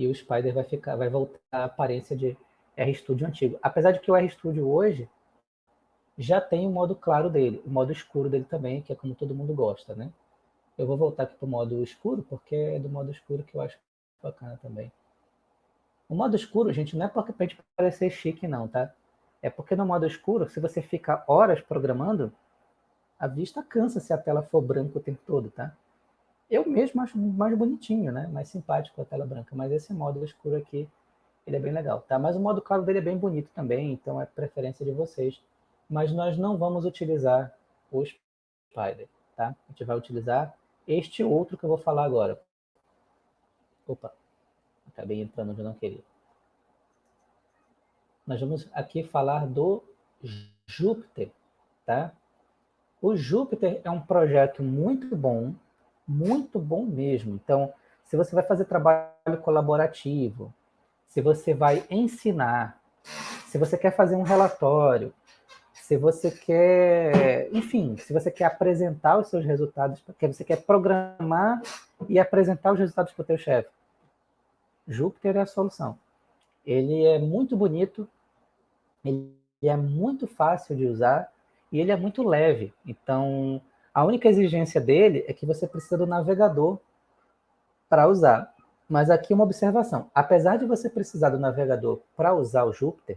e o Spider vai ficar, vai voltar à aparência de RStudio antigo. Apesar de que o RStudio hoje já tem o modo claro dele, o modo escuro dele também, que é como todo mundo gosta, né? Eu vou voltar aqui para o modo escuro, porque é do modo escuro que eu acho bacana também. O modo escuro, gente, não é porque para gente parecer chique, não, tá? É porque no modo escuro, se você fica horas programando, a vista cansa se a tela for branca o tempo todo, tá? Eu mesmo acho mais bonitinho, né? Mais simpático a tela branca, mas esse modo escuro aqui, ele é bem legal, tá? Mas o modo claro dele é bem bonito também, então é preferência de vocês. Mas nós não vamos utilizar o Spider, tá? A gente vai utilizar este outro que eu vou falar agora. Opa, acabei entrando onde eu não queria. Nós vamos aqui falar do Júpiter, tá? O Júpiter é um projeto muito bom, muito bom mesmo. Então, se você vai fazer trabalho colaborativo, se você vai ensinar, se você quer fazer um relatório, se você quer, enfim, se você quer apresentar os seus resultados, porque você quer programar e apresentar os resultados para o teu chefe, Júpiter é a solução. Ele é muito bonito, ele é muito fácil de usar e ele é muito leve. Então, a única exigência dele é que você precisa do navegador para usar. Mas aqui uma observação. Apesar de você precisar do navegador para usar o Júpiter,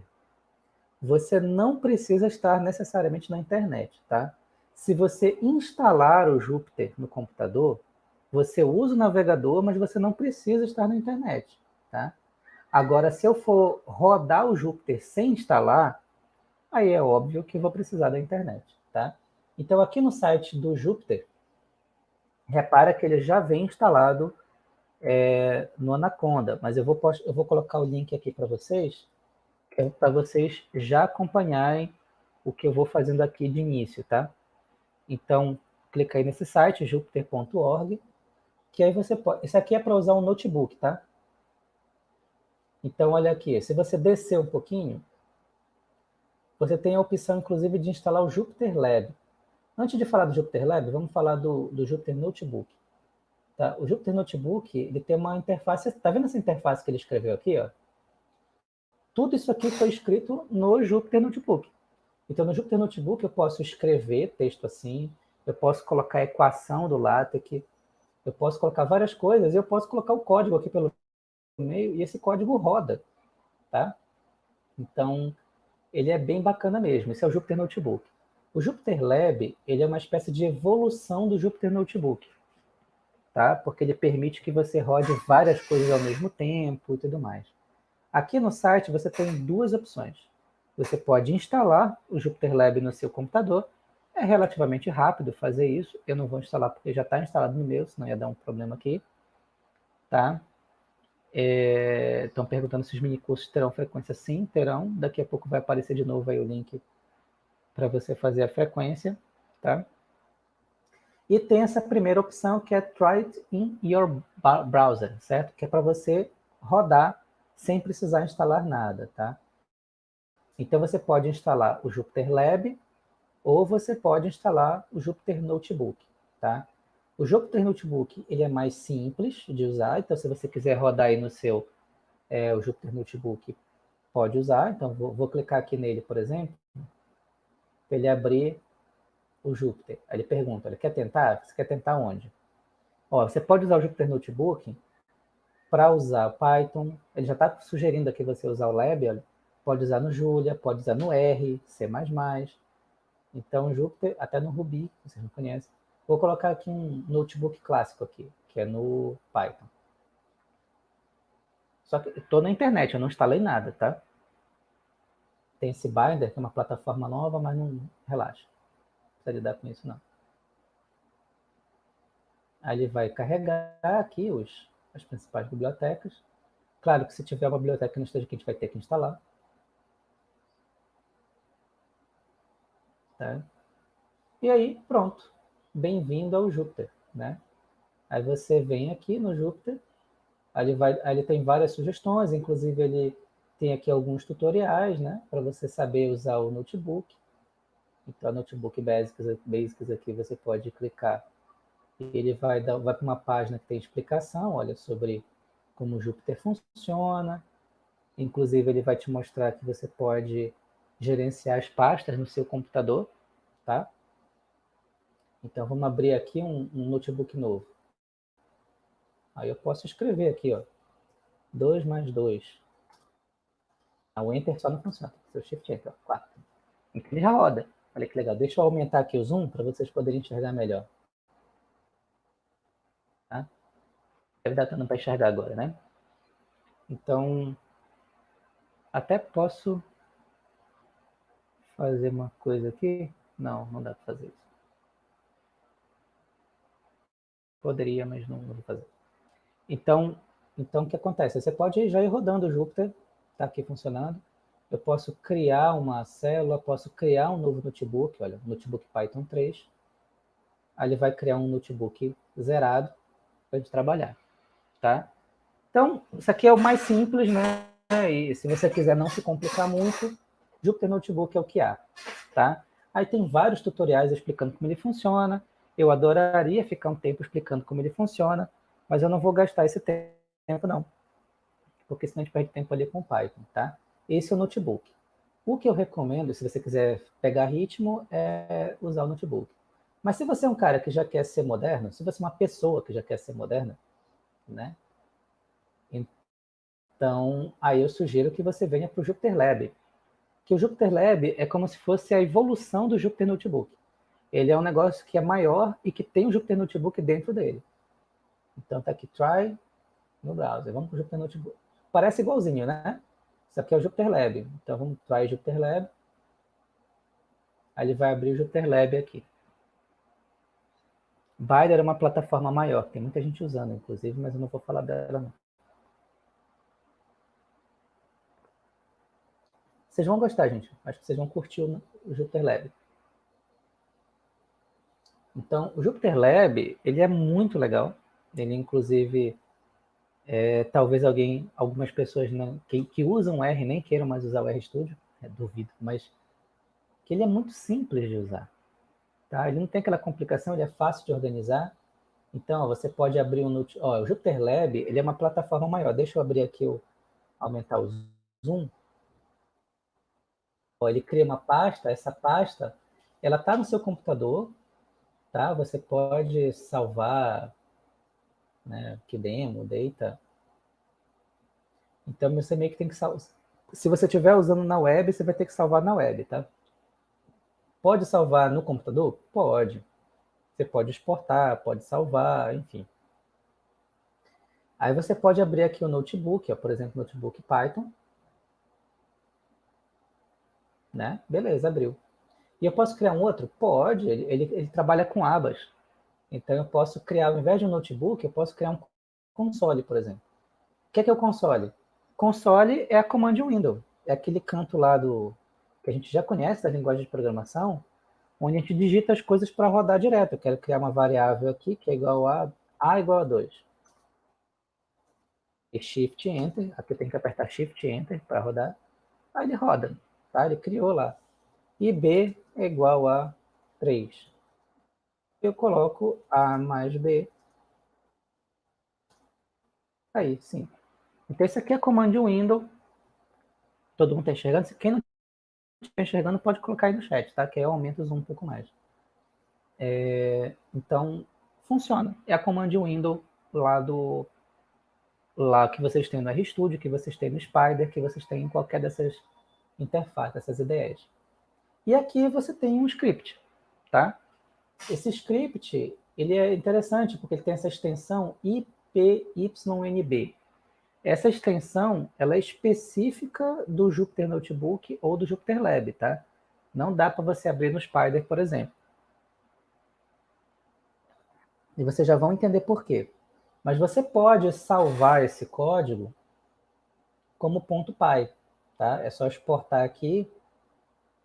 você não precisa estar necessariamente na internet, tá? Se você instalar o Jupyter no computador, você usa o navegador, mas você não precisa estar na internet, tá? Agora, se eu for rodar o Jupyter sem instalar, aí é óbvio que vou precisar da internet, tá? Então, aqui no site do Jupyter, repara que ele já vem instalado é, no Anaconda, mas eu vou, eu vou colocar o link aqui para vocês, é para vocês já acompanharem o que eu vou fazendo aqui de início, tá? Então, clica aí nesse site, jupiter.org, que aí você pode... Isso aqui é para usar um notebook, tá? Então, olha aqui, se você descer um pouquinho, você tem a opção, inclusive, de instalar o Jupyter Lab. Antes de falar do Jupyter Lab, vamos falar do, do Jupyter Notebook. Tá? O Jupyter Notebook, ele tem uma interface... Tá vendo essa interface que ele escreveu aqui, ó? Tudo isso aqui foi escrito no Jupyter Notebook. Então, no Jupyter Notebook, eu posso escrever texto assim, eu posso colocar a equação do LaTeX, eu posso colocar várias coisas, eu posso colocar o código aqui pelo meio, e esse código roda, tá? Então, ele é bem bacana mesmo. Esse é o Jupyter Notebook. O Jupyter Lab, ele é uma espécie de evolução do Jupyter Notebook, tá? Porque ele permite que você rode várias coisas ao mesmo tempo e tudo mais. Aqui no site você tem duas opções. Você pode instalar o Jupyter Lab no seu computador. É relativamente rápido fazer isso. Eu não vou instalar porque já está instalado no meu, senão ia dar um problema aqui. Tá? É, estão perguntando se os minicursos terão frequência. Sim, terão. Daqui a pouco vai aparecer de novo aí o link para você fazer a frequência. Tá? E tem essa primeira opção que é Try it in your browser, certo? Que é para você rodar sem precisar instalar nada, tá? Então, você pode instalar o Jupyter Lab ou você pode instalar o Jupyter Notebook, tá? O Jupyter Notebook, ele é mais simples de usar, então se você quiser rodar aí no seu é, o Jupyter Notebook, pode usar. Então, vou, vou clicar aqui nele, por exemplo, para ele abrir o Jupyter. Aí ele pergunta, ele quer tentar? Você quer tentar onde? Ó, você pode usar o Jupyter Notebook para usar Python, ele já está sugerindo aqui você usar o Lab, pode usar no Julia, pode usar no R, C++. Então, Jupyter, até no Ruby, vocês não conhecem. Vou colocar aqui um notebook clássico aqui, que é no Python. Só que estou na internet, eu não instalei nada, tá? Tem esse Binder, que é uma plataforma nova, mas não relaxa. Precisa lidar com isso, não. Aí ele vai carregar aqui os, as principais bibliotecas. Claro que se tiver uma biblioteca que não esteja aqui, a gente vai ter que instalar. Tá? E aí, pronto. Bem-vindo ao Jupyter. Né? Aí você vem aqui no Jupyter, aí ele, vai, aí ele tem várias sugestões, inclusive ele tem aqui alguns tutoriais, né, para você saber usar o notebook. Então, Notebook Basics, Basics aqui você pode clicar ele vai, dar, vai para uma página que tem explicação, olha, sobre como o Jupyter funciona. Inclusive, ele vai te mostrar que você pode gerenciar as pastas no seu computador, tá? Então, vamos abrir aqui um, um notebook novo. Aí eu posso escrever aqui, ó, 2 mais 2. Ah, o Enter só não funciona, seu Shift Enter, 4. Então, ele já roda. Olha que legal. Deixa eu aumentar aqui o zoom para vocês poderem enxergar melhor. deve dar para enxergar agora, né? Então, até posso fazer uma coisa aqui. Não, não dá para fazer isso. Poderia, mas não, vou fazer. Então, então, o que acontece? Você pode já ir rodando o Jupyter, está aqui funcionando. Eu posso criar uma célula, posso criar um novo notebook, olha, notebook Python 3. Aí ele vai criar um notebook zerado para a gente trabalhar tá? Então, isso aqui é o mais simples, né? e se você quiser não se complicar muito, Jupyter Notebook é o que há, tá? Aí tem vários tutoriais explicando como ele funciona. Eu adoraria ficar um tempo explicando como ele funciona, mas eu não vou gastar esse tempo, não. Porque senão a gente perde tempo ali com o Python, tá? Esse é o notebook. O que eu recomendo, se você quiser pegar ritmo, é usar o notebook. Mas se você é um cara que já quer ser moderno, se você é uma pessoa que já quer ser moderna, né? Então, aí eu sugiro que você venha para o Jupyter Lab. Que o Jupyter Lab é como se fosse a evolução do Jupyter Notebook. Ele é um negócio que é maior e que tem o Jupyter Notebook dentro dele. Então, tá aqui, try no browser. Vamos para o Jupyter Notebook. Parece igualzinho, né? Isso aqui é o Jupyter Lab. Então, vamos try Jupyter Lab. Aí ele vai abrir o Jupyter Lab aqui. Bider é uma plataforma maior, tem muita gente usando, inclusive, mas eu não vou falar dela, não. Vocês vão gostar, gente. Acho que vocês vão curtir o, Jupyter Lab. Então, o Jupyter Lab, ele é muito legal. Ele, inclusive, é, talvez alguém, algumas pessoas não, que, que, usam R nem queiram mais usar o RStudio, é, duvido, mas que ele é muito simples de usar. Tá? Ele não tem aquela complicação, ele é fácil de organizar. Então, ó, você pode abrir um... Ó, o Jupyter Lab, ele é uma plataforma maior. Deixa eu abrir aqui, o, aumentar o zoom ele cria uma pasta, essa pasta, ela está no seu computador, tá? Você pode salvar, né, que demo, data. Então, você meio que tem que salvar. Se você estiver usando na web, você vai ter que salvar na web, tá? Pode salvar no computador? Pode. Você pode exportar, pode salvar, enfim. Aí você pode abrir aqui o notebook, ó, por exemplo, notebook Python, né? Beleza, abriu. E eu posso criar um outro? Pode, ele, ele, ele, trabalha com abas. Então eu posso criar, ao invés de um notebook, eu posso criar um console, por exemplo. O que é, que é o console? Console é a command window. É aquele canto lá do que a gente já conhece da linguagem de programação, onde a gente digita as coisas para rodar direto. Eu quero criar uma variável aqui que é igual a a igual a 2. E Shift Enter, aqui tem que apertar Shift Enter para rodar. Aí ele roda tá? Ele criou lá. E B é igual a 3. Eu coloco A mais B. Aí, sim. Então, esse aqui é command window. Todo mundo está enxergando? Quem não está enxergando pode colocar aí no chat, tá? Que aí eu aumento o zoom um pouco mais. É, então, funciona. É a command window lá do lá que vocês têm no RStudio, que vocês têm no Spider, que vocês têm em qualquer dessas interface, essas ideias. E aqui você tem um script, tá? Esse script, ele é interessante porque ele tem essa extensão IPYNB. Essa extensão, ela é específica do Jupyter Notebook ou do Jupyter Lab, tá? Não dá para você abrir no Spider, por exemplo. E vocês já vão entender por quê. Mas você pode salvar esse código como .py tá? É só exportar aqui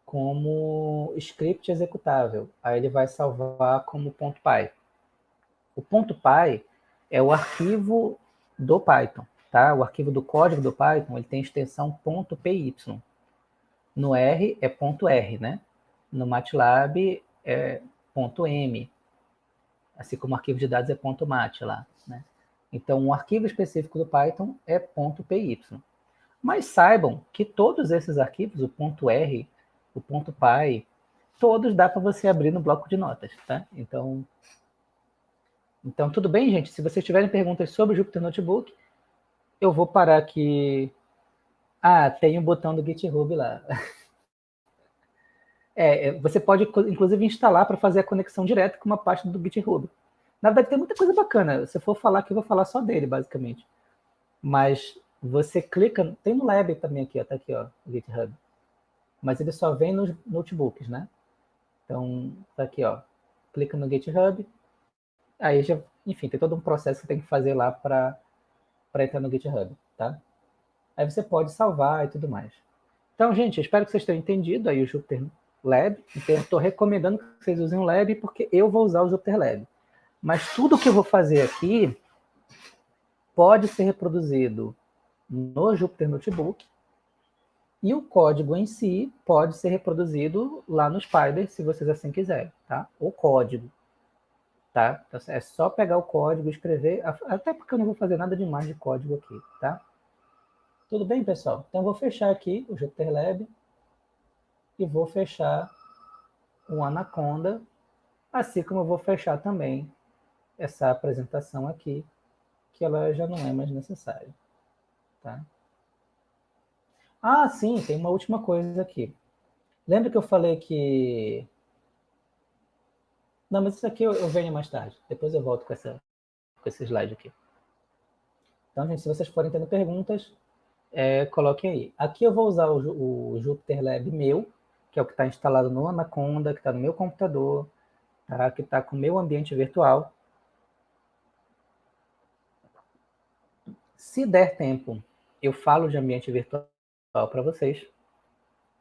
como script executável. Aí ele vai salvar como .py. O .py é o arquivo do Python, tá? O arquivo do código do Python, ele tem extensão .py. No R é .r, né? No MATLAB é .m. Assim como o arquivo de dados é .mat lá, né? Então, um arquivo específico do Python é .py. Mas saibam que todos esses arquivos, o ponto .r, o ponto .py, todos dá para você abrir no bloco de notas, tá? Então, então, tudo bem, gente? Se vocês tiverem perguntas sobre o Jupyter Notebook, eu vou parar aqui. Ah, tem um botão do GitHub lá. É, é, você pode, inclusive, instalar para fazer a conexão direta com uma parte do GitHub. Na verdade, tem muita coisa bacana. Se eu for falar aqui, eu vou falar só dele, basicamente. Mas você clica, tem no Lab também aqui, ó, tá aqui, ó, o GitHub. Mas ele só vem nos notebooks, né? Então, tá aqui, ó, clica no GitHub, aí já, enfim, tem todo um processo que tem que fazer lá para entrar no GitHub, tá? Aí você pode salvar e tudo mais. Então, gente, espero que vocês tenham entendido aí o Jupyter Lab. Então, eu estou recomendando que vocês usem o Lab, porque eu vou usar o Jupyter Lab. Mas tudo que eu vou fazer aqui pode ser reproduzido no Jupyter Notebook, e o código em si pode ser reproduzido lá no Spider, se vocês assim quiserem, tá? O código, tá? Então, é só pegar o código, escrever, até porque eu não vou fazer nada demais de código aqui, tá? Tudo bem, pessoal? Então, eu vou fechar aqui o Jupyter Lab e vou fechar o Anaconda, assim como eu vou fechar também essa apresentação aqui, que ela já não é mais necessária, tá? Ah, sim, tem uma última coisa aqui. Lembra que eu falei que... Não, mas isso aqui eu, eu venho mais tarde. Depois eu volto com, essa, com esse slide aqui. Então, gente, se vocês forem tendo perguntas, é, coloquem aí. Aqui eu vou usar o, o Jupyter Lab meu, que é o que está instalado no Anaconda, que está no meu computador, tá? que está com o meu ambiente virtual. Se der tempo, eu falo de ambiente virtual para vocês,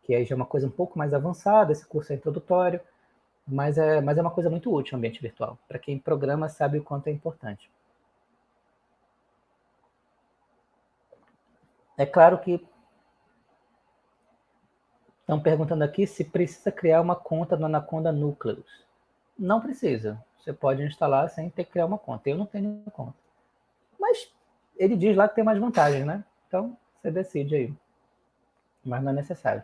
que aí já é uma coisa um pouco mais avançada, esse curso é introdutório, mas é, mas é uma coisa muito útil o ambiente virtual. Para quem programa sabe o quanto é importante. É claro que estão perguntando aqui se precisa criar uma conta no Anaconda Nucleus. Não precisa. Você pode instalar sem ter que criar uma conta. Eu não tenho conta. Mas ele diz lá que tem mais vantagens, né? Então, você decide aí mas não é necessário.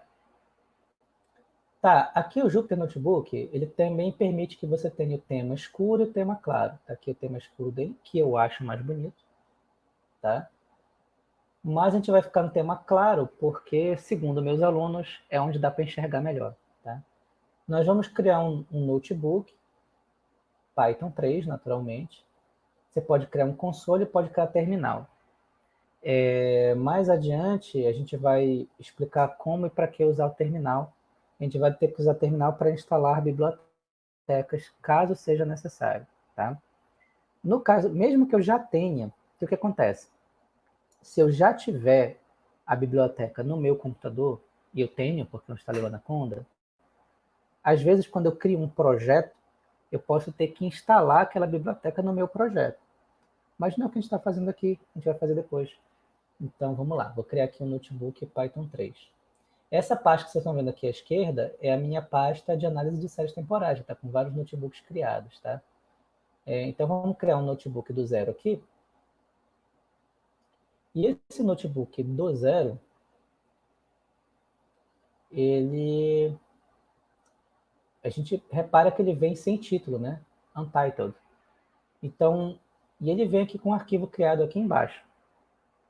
Tá, aqui o Jupyter Notebook, ele também permite que você tenha o tema escuro e o tema claro. Tá aqui o tema escuro dele, que eu acho mais bonito, tá? Mas a gente vai ficar no tema claro, porque, segundo meus alunos, é onde dá para enxergar melhor, tá? Nós vamos criar um, um notebook, Python 3, naturalmente. Você pode criar um console, pode criar terminal. É, mais adiante, a gente vai explicar como e para que usar o terminal. A gente vai ter que usar o terminal para instalar bibliotecas, caso seja necessário. Tá? No caso, mesmo que eu já tenha, o que acontece? Se eu já tiver a biblioteca no meu computador, e eu tenho, porque eu instalei o Anaconda, às vezes, quando eu crio um projeto, eu posso ter que instalar aquela biblioteca no meu projeto. Mas não é o que a gente está fazendo aqui, a gente vai fazer depois. Então, vamos lá. Vou criar aqui um notebook Python 3. Essa pasta que vocês estão vendo aqui à esquerda é a minha pasta de análise de séries temporais. Está com vários notebooks criados, tá? É, então, vamos criar um notebook do zero aqui. E esse notebook do zero, ele... A gente repara que ele vem sem título, né? Untitled. Então, e ele vem aqui com um arquivo criado aqui embaixo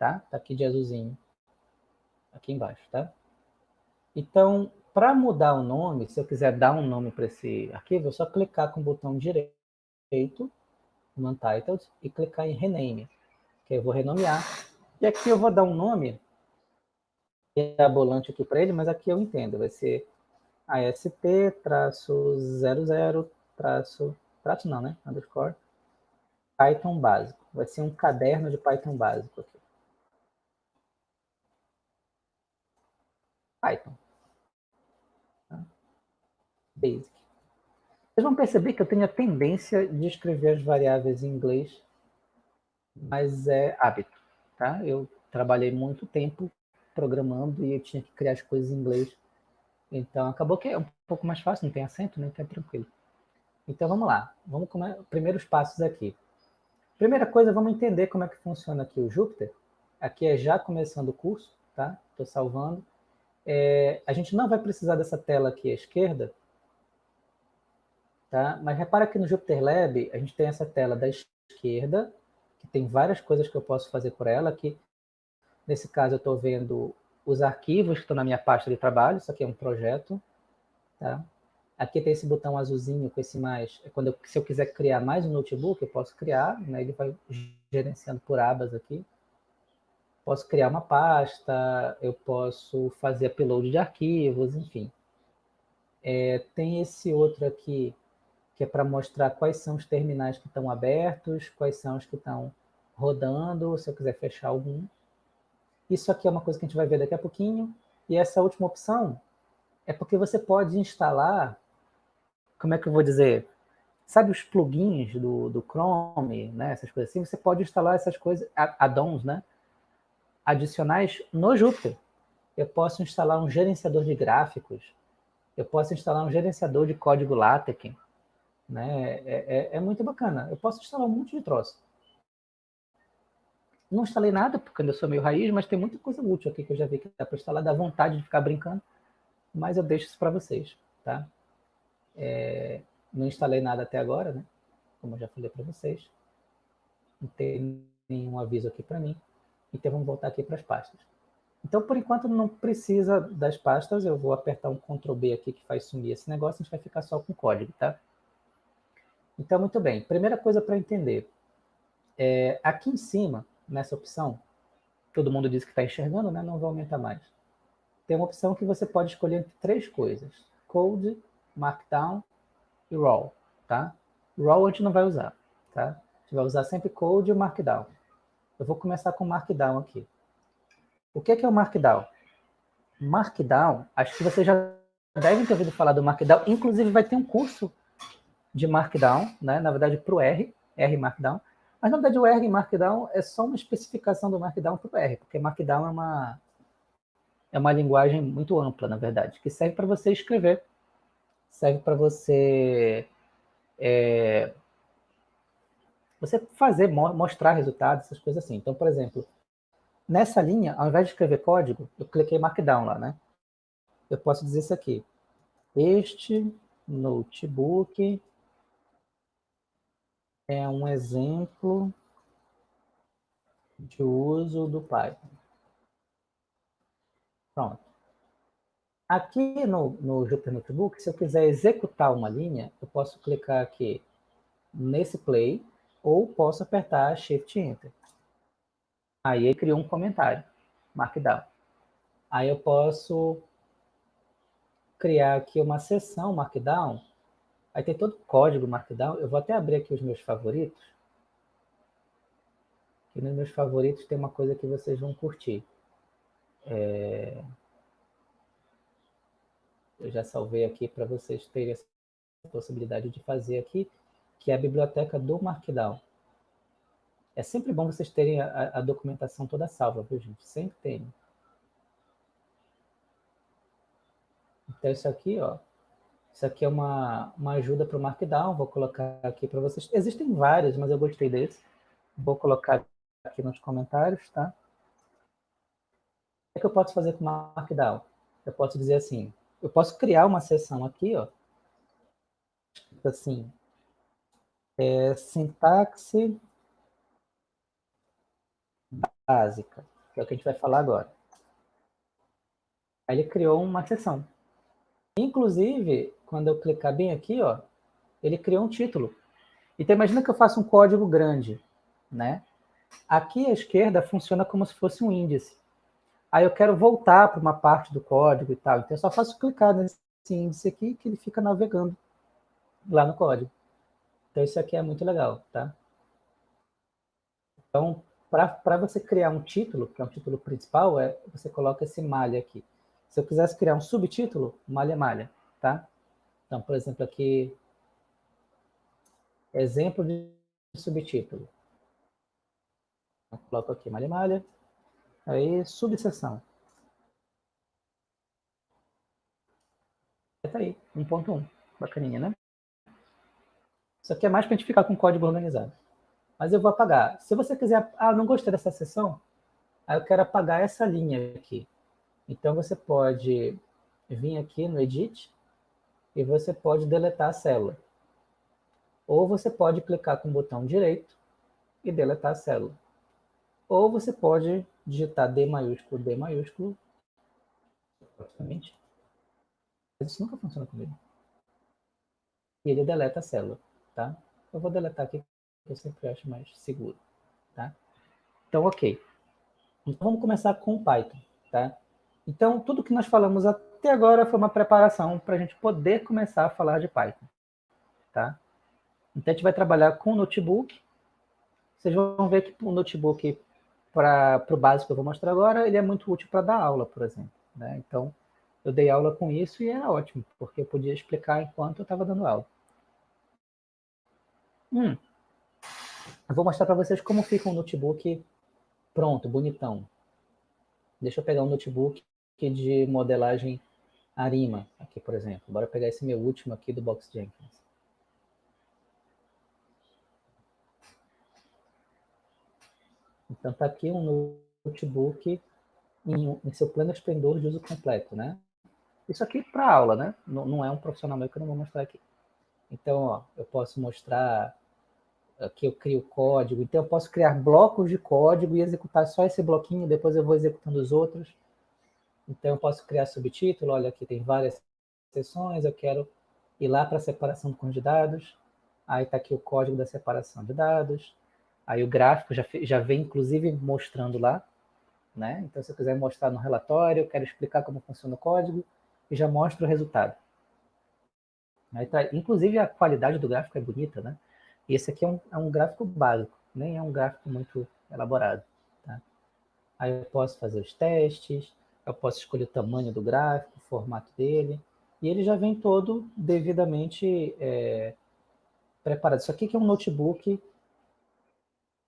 tá? Tá aqui de azulzinho, aqui embaixo, tá? Então, para mudar o nome, se eu quiser dar um nome para esse arquivo, é só clicar com o botão direito no Untitled e clicar em Rename, que eu vou renomear. E aqui eu vou dar um nome mirabolante aqui para ele, mas aqui eu entendo, vai ser ASP-00 traço, traço não, né? Underscore Python básico. Vai ser um caderno de Python básico aqui. Python. Tá? Basic. Vocês vão perceber que eu tenho a tendência de escrever as variáveis em inglês, mas é hábito. Tá? Eu trabalhei muito tempo programando e eu tinha que criar as coisas em inglês. Então, acabou que é um pouco mais fácil, não tem acento, né? Então é tranquilo. Então, vamos lá. Vamos começar. Primeiros passos aqui. Primeira coisa, vamos entender como é que funciona aqui o Jupyter. Aqui é já começando o curso, tá? Estou salvando. É, a gente não vai precisar dessa tela aqui à esquerda, tá? mas repara que no Jupyter Lab a gente tem essa tela da esquerda, que tem várias coisas que eu posso fazer por ela, aqui nesse caso eu estou vendo os arquivos que estão na minha pasta de trabalho, isso aqui é um projeto, tá? Aqui tem esse botão azulzinho com esse mais, é quando eu, se eu quiser criar mais um notebook, eu posso criar, né? ele vai gerenciando por abas aqui, posso criar uma pasta, eu posso fazer upload de arquivos, enfim. É, tem esse outro aqui, que é para mostrar quais são os terminais que estão abertos, quais são os que estão rodando, se eu quiser fechar algum. Isso aqui é uma coisa que a gente vai ver daqui a pouquinho. E essa última opção é porque você pode instalar, como é que eu vou dizer, sabe os plugins do, do Chrome, né, essas coisas assim, você pode instalar essas coisas, add-ons, né, adicionais no Jupyter. Eu posso instalar um gerenciador de gráficos, eu posso instalar um gerenciador de código LaTeX, né? É, é, é muito bacana. Eu posso instalar um monte de troço. Não instalei nada, porque eu sou meio raiz, mas tem muita coisa útil aqui que eu já vi que dá para instalar, dá vontade de ficar brincando, mas eu deixo isso para vocês, tá? É, não instalei nada até agora, né? Como eu já falei para vocês. Não tem nenhum aviso aqui para mim. Então vamos voltar aqui para as pastas. Então, por enquanto, não precisa das pastas. Eu vou apertar um Ctrl B aqui que faz sumir esse negócio. A gente vai ficar só com o código, tá? Então, muito bem. Primeira coisa para entender. É, aqui em cima, nessa opção, todo mundo diz que está enxergando, né? Não vou aumentar mais. Tem uma opção que você pode escolher entre três coisas. Code, Markdown e Raw, tá? Raw a gente não vai usar, tá? A gente vai usar sempre Code e Markdown. Eu vou começar com Markdown aqui. O que é, o Markdown? Markdown, acho que vocês já devem ter ouvido falar do Markdown, inclusive vai ter um curso de Markdown, né? na verdade para o R, R Markdown, mas na verdade o R Markdown é só uma especificação do Markdown para o R, porque Markdown é uma, é uma linguagem muito ampla, na verdade, que serve para você escrever, serve para você é, você fazer, mostrar resultados, essas coisas assim. Então, por exemplo, nessa linha, ao invés de escrever código, eu cliquei Markdown lá, né? Eu posso dizer isso aqui. Este notebook é um exemplo de uso do Python. Pronto. Aqui no, no Jupyter Notebook, se eu quiser executar uma linha, eu posso clicar aqui nesse play, ou posso apertar Shift Enter. Aí ele criou um comentário, Markdown. Aí eu posso criar aqui uma seção Markdown. Aí tem todo o código Markdown. Eu vou até abrir aqui os meus favoritos. E nos meus favoritos tem uma coisa que vocês vão curtir. É... Eu já salvei aqui para vocês terem essa possibilidade de fazer aqui que é a biblioteca do Markdown. É sempre bom vocês terem a, a documentação toda salva, viu, gente? Sempre tem. Então, isso aqui, ó, isso aqui é uma, uma ajuda para o Markdown, vou colocar aqui para vocês. Existem vários, mas eu gostei desse. Vou colocar aqui nos comentários, tá? O que eu posso fazer com o Markdown? Eu posso dizer assim, eu posso criar uma seção aqui, ó, assim, é, sintaxe básica, que é o que a gente vai falar agora. Aí ele criou uma seção. Inclusive, quando eu clicar bem aqui, ó, ele criou um título. Então, imagina que eu faço um código grande, né? Aqui à esquerda funciona como se fosse um índice. Aí eu quero voltar para uma parte do código e tal. Então, eu só faço clicar nesse índice aqui que ele fica navegando lá no código. Então, isso aqui é muito legal, tá? Então, para você criar um título, que é um título principal, é, você coloca esse malha aqui. Se eu quisesse criar um subtítulo, malha, malha, tá? Então, por exemplo, aqui, exemplo de subtítulo. Eu coloco aqui malha, malha, aí subseção. Tá aí, 1.1, bacaninha, né? Isso aqui é mais para a gente ficar com código organizado. Mas eu vou apagar. Se você quiser, ah, não gostei dessa seção, aí eu quero apagar essa linha aqui. Então você pode vir aqui no Edit e você pode deletar a célula. Ou você pode clicar com o botão direito e deletar a célula. Ou você pode digitar D maiúsculo, D maiúsculo, praticamente. Mas isso nunca funciona comigo. E ele deleta a célula tá? Eu vou deletar aqui, que eu sempre acho mais seguro, tá? Então, ok. Então, vamos começar com Python, tá? Então, tudo que nós falamos até agora foi uma preparação para a gente poder começar a falar de Python, tá? Então, a gente vai trabalhar com o notebook. Vocês vão ver que o notebook, para o básico que eu vou mostrar agora, ele é muito útil para dar aula, por exemplo. Né? Então, eu dei aula com isso e era ótimo, porque eu podia explicar enquanto eu estava dando aula. Hum, eu vou mostrar para vocês como fica um notebook pronto, bonitão. Deixa eu pegar um notebook de modelagem Arima, aqui, por exemplo. Bora pegar esse meu último aqui do Box Jenkins. Então, está aqui um notebook em, em, seu pleno esplendor de uso completo, né? Isso aqui para aula, né? Não, não, é um profissional meu que eu não vou mostrar aqui. Então, ó, eu posso mostrar aqui eu crio código. Então, eu posso criar blocos de código e executar só esse bloquinho, depois eu vou executando os outros. Então, eu posso criar subtítulo, olha, aqui tem várias seções, eu quero ir lá para a separação com de dados, aí está aqui o código da separação de dados, aí o gráfico já, já vem, inclusive, mostrando lá, né? Então, se eu quiser mostrar no relatório, eu quero explicar como funciona o código, e já mostra o resultado. Aí tá, inclusive, a qualidade do gráfico é bonita, né? E esse aqui é um, é um gráfico básico, nem é um gráfico muito elaborado. Tá? Aí eu posso fazer os testes, eu posso escolher o tamanho do gráfico, o formato dele, e ele já vem todo devidamente é, preparado. Isso aqui que é um notebook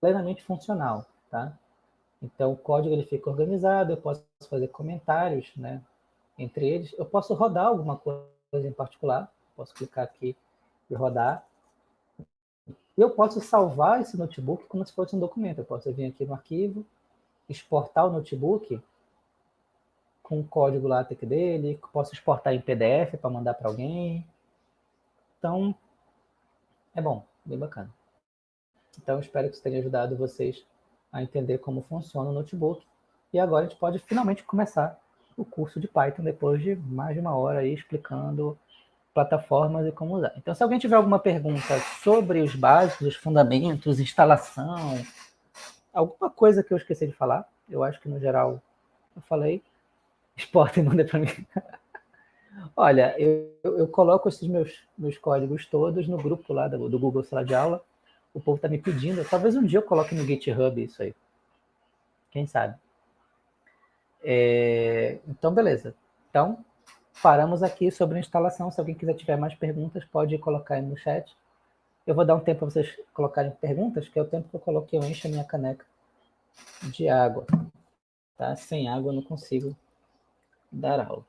plenamente funcional, tá? Então, o código ele fica organizado, eu posso fazer comentários né, entre eles. Eu posso rodar alguma coisa em particular, posso clicar aqui e rodar. Eu posso salvar esse notebook como se fosse um documento. Eu posso vir aqui no arquivo, exportar o notebook com o código LaTeX dele, posso exportar em PDF para mandar para alguém. Então, é bom, bem bacana. Então, espero que isso tenha ajudado vocês a entender como funciona o notebook. E agora a gente pode finalmente começar o curso de Python depois de mais de uma hora aí explicando plataformas e como usar. Então, se alguém tiver alguma pergunta sobre os básicos, os fundamentos, instalação, alguma coisa que eu esqueci de falar, eu acho que no geral eu falei, exporta e manda para mim. Olha, eu, eu, coloco esses meus, meus códigos todos no grupo lá do, do Google Sala de Aula. O povo está me pedindo. Talvez um dia eu coloque no GitHub isso aí. Quem sabe? É, então, beleza. Então, paramos aqui sobre a instalação. Se alguém quiser tiver mais perguntas, pode colocar aí no chat. Eu vou dar um tempo para vocês colocarem perguntas, que é o tempo que eu coloquei, eu encho a minha caneca de água. Tá? Sem água eu não consigo dar aula.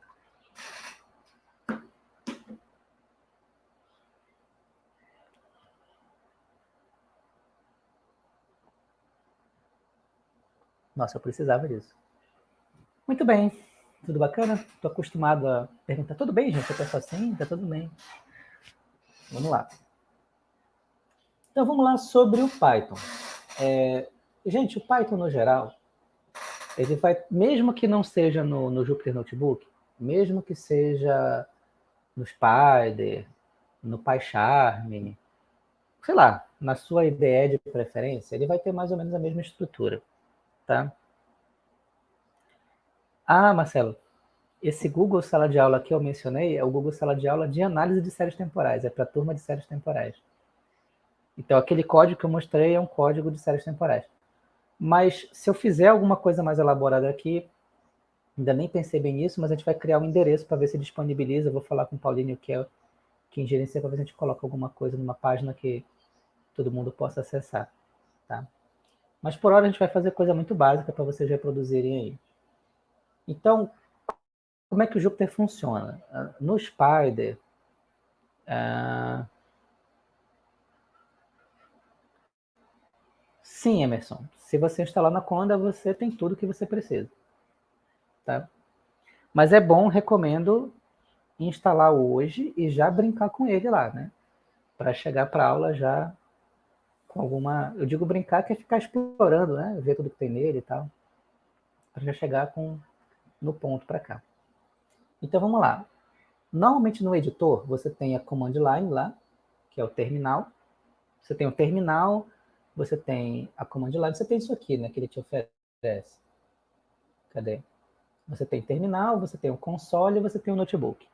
Nossa, eu precisava disso. Muito bem. Tudo bacana? Estou acostumado a perguntar. Tudo bem, gente? Eu penso assim? Tá tudo bem. Vamos lá. Então, vamos lá sobre o Python. É, gente, o Python, no geral, ele vai, mesmo que não seja no, no Jupyter Notebook, mesmo que seja no Spider, no PyCharm, sei lá, na sua IDE de preferência, ele vai ter mais ou menos a mesma estrutura, tá? Ah, Marcelo, esse Google Sala de Aula que eu mencionei é o Google Sala de Aula de análise de séries temporais, é para turma de séries temporais. Então, aquele código que eu mostrei é um código de séries temporais. Mas se eu fizer alguma coisa mais elaborada aqui, ainda nem pensei bem nisso, mas a gente vai criar um endereço para ver se disponibiliza. Eu vou falar com o Paulinho, que é quem gerencia, para ver se a gente coloca alguma coisa numa página que todo mundo possa acessar. Tá? Mas por hora a gente vai fazer coisa muito básica para vocês reproduzirem aí. Então, como é que o Jupyter funciona? No Spider, uh, Sim, Emerson. Se você instalar na Conda, você tem tudo que você precisa. Tá? Mas é bom, recomendo instalar hoje e já brincar com ele lá, né? Para chegar para aula já com alguma... Eu digo brincar que é ficar explorando, né? Ver tudo que tem nele e tal. Para já chegar com no ponto para cá. Então, vamos lá. Normalmente no editor, você tem a command line lá, que é o terminal. Você tem o terminal, você tem a command line, você tem isso aqui, né, que ele te oferece. Cadê? Você tem terminal, você tem o console, você tem o notebook.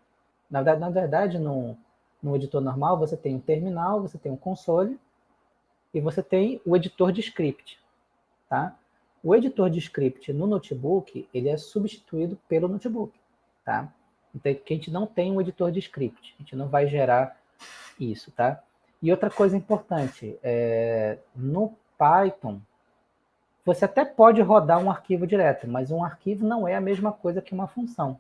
Na verdade, na verdade no, no editor normal, você tem o terminal, você tem o console e você tem o editor de script. Tá? O editor de script no notebook, ele é substituído pelo notebook. Tá? Então, a gente não tem um editor de script, a gente não vai gerar isso, tá? E outra coisa importante, é, no Python, você até pode rodar um arquivo direto, mas um arquivo não é a mesma coisa que uma função.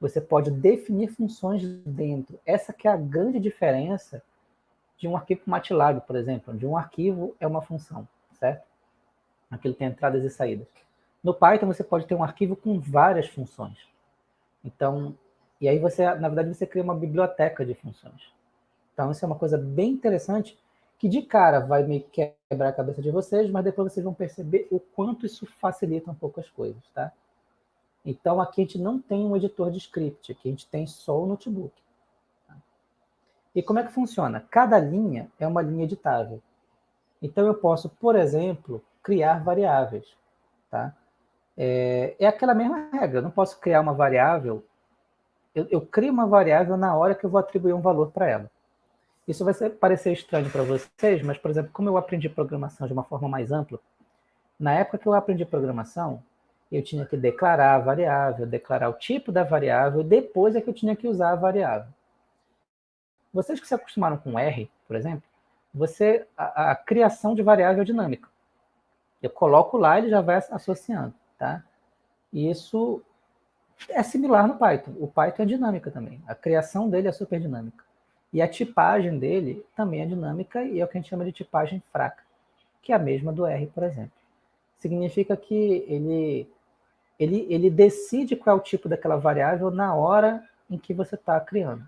Você pode definir funções dentro. Essa que é a grande diferença de um arquivo MATLAB, por exemplo. De um arquivo é uma função, certo? Aquilo tem entradas e saídas. No Python você pode ter um arquivo com várias funções. Então, e aí você, na verdade, você cria uma biblioteca de funções. Então, isso é uma coisa bem interessante que de cara vai meio que quebrar a cabeça de vocês, mas depois vocês vão perceber o quanto isso facilita um pouco as coisas, tá? Então, aqui a gente não tem um editor de script, aqui a gente tem só o notebook. Tá? E como é que funciona? Cada linha é uma linha editável. Então, eu posso, por exemplo, criar variáveis. Tá? É, é aquela mesma regra, eu não posso criar uma variável, eu, eu crio uma variável na hora que eu vou atribuir um valor para ela. Isso vai ser, parecer estranho para vocês, mas, por exemplo, como eu aprendi programação de uma forma mais ampla, na época que eu aprendi programação, eu tinha que declarar a variável, declarar o tipo da variável, depois é que eu tinha que usar a variável. Vocês que se acostumaram com R, por exemplo, você a, a criação de variável dinâmica. Eu coloco lá, ele já vai associando, tá? E isso é similar no Python. O Python é dinâmica também. A criação dele é super dinâmica. E a tipagem dele também é dinâmica e é o que a gente chama de tipagem fraca, que é a mesma do R, por exemplo. Significa que ele, ele, ele decide qual é o tipo daquela variável na hora em que você está criando.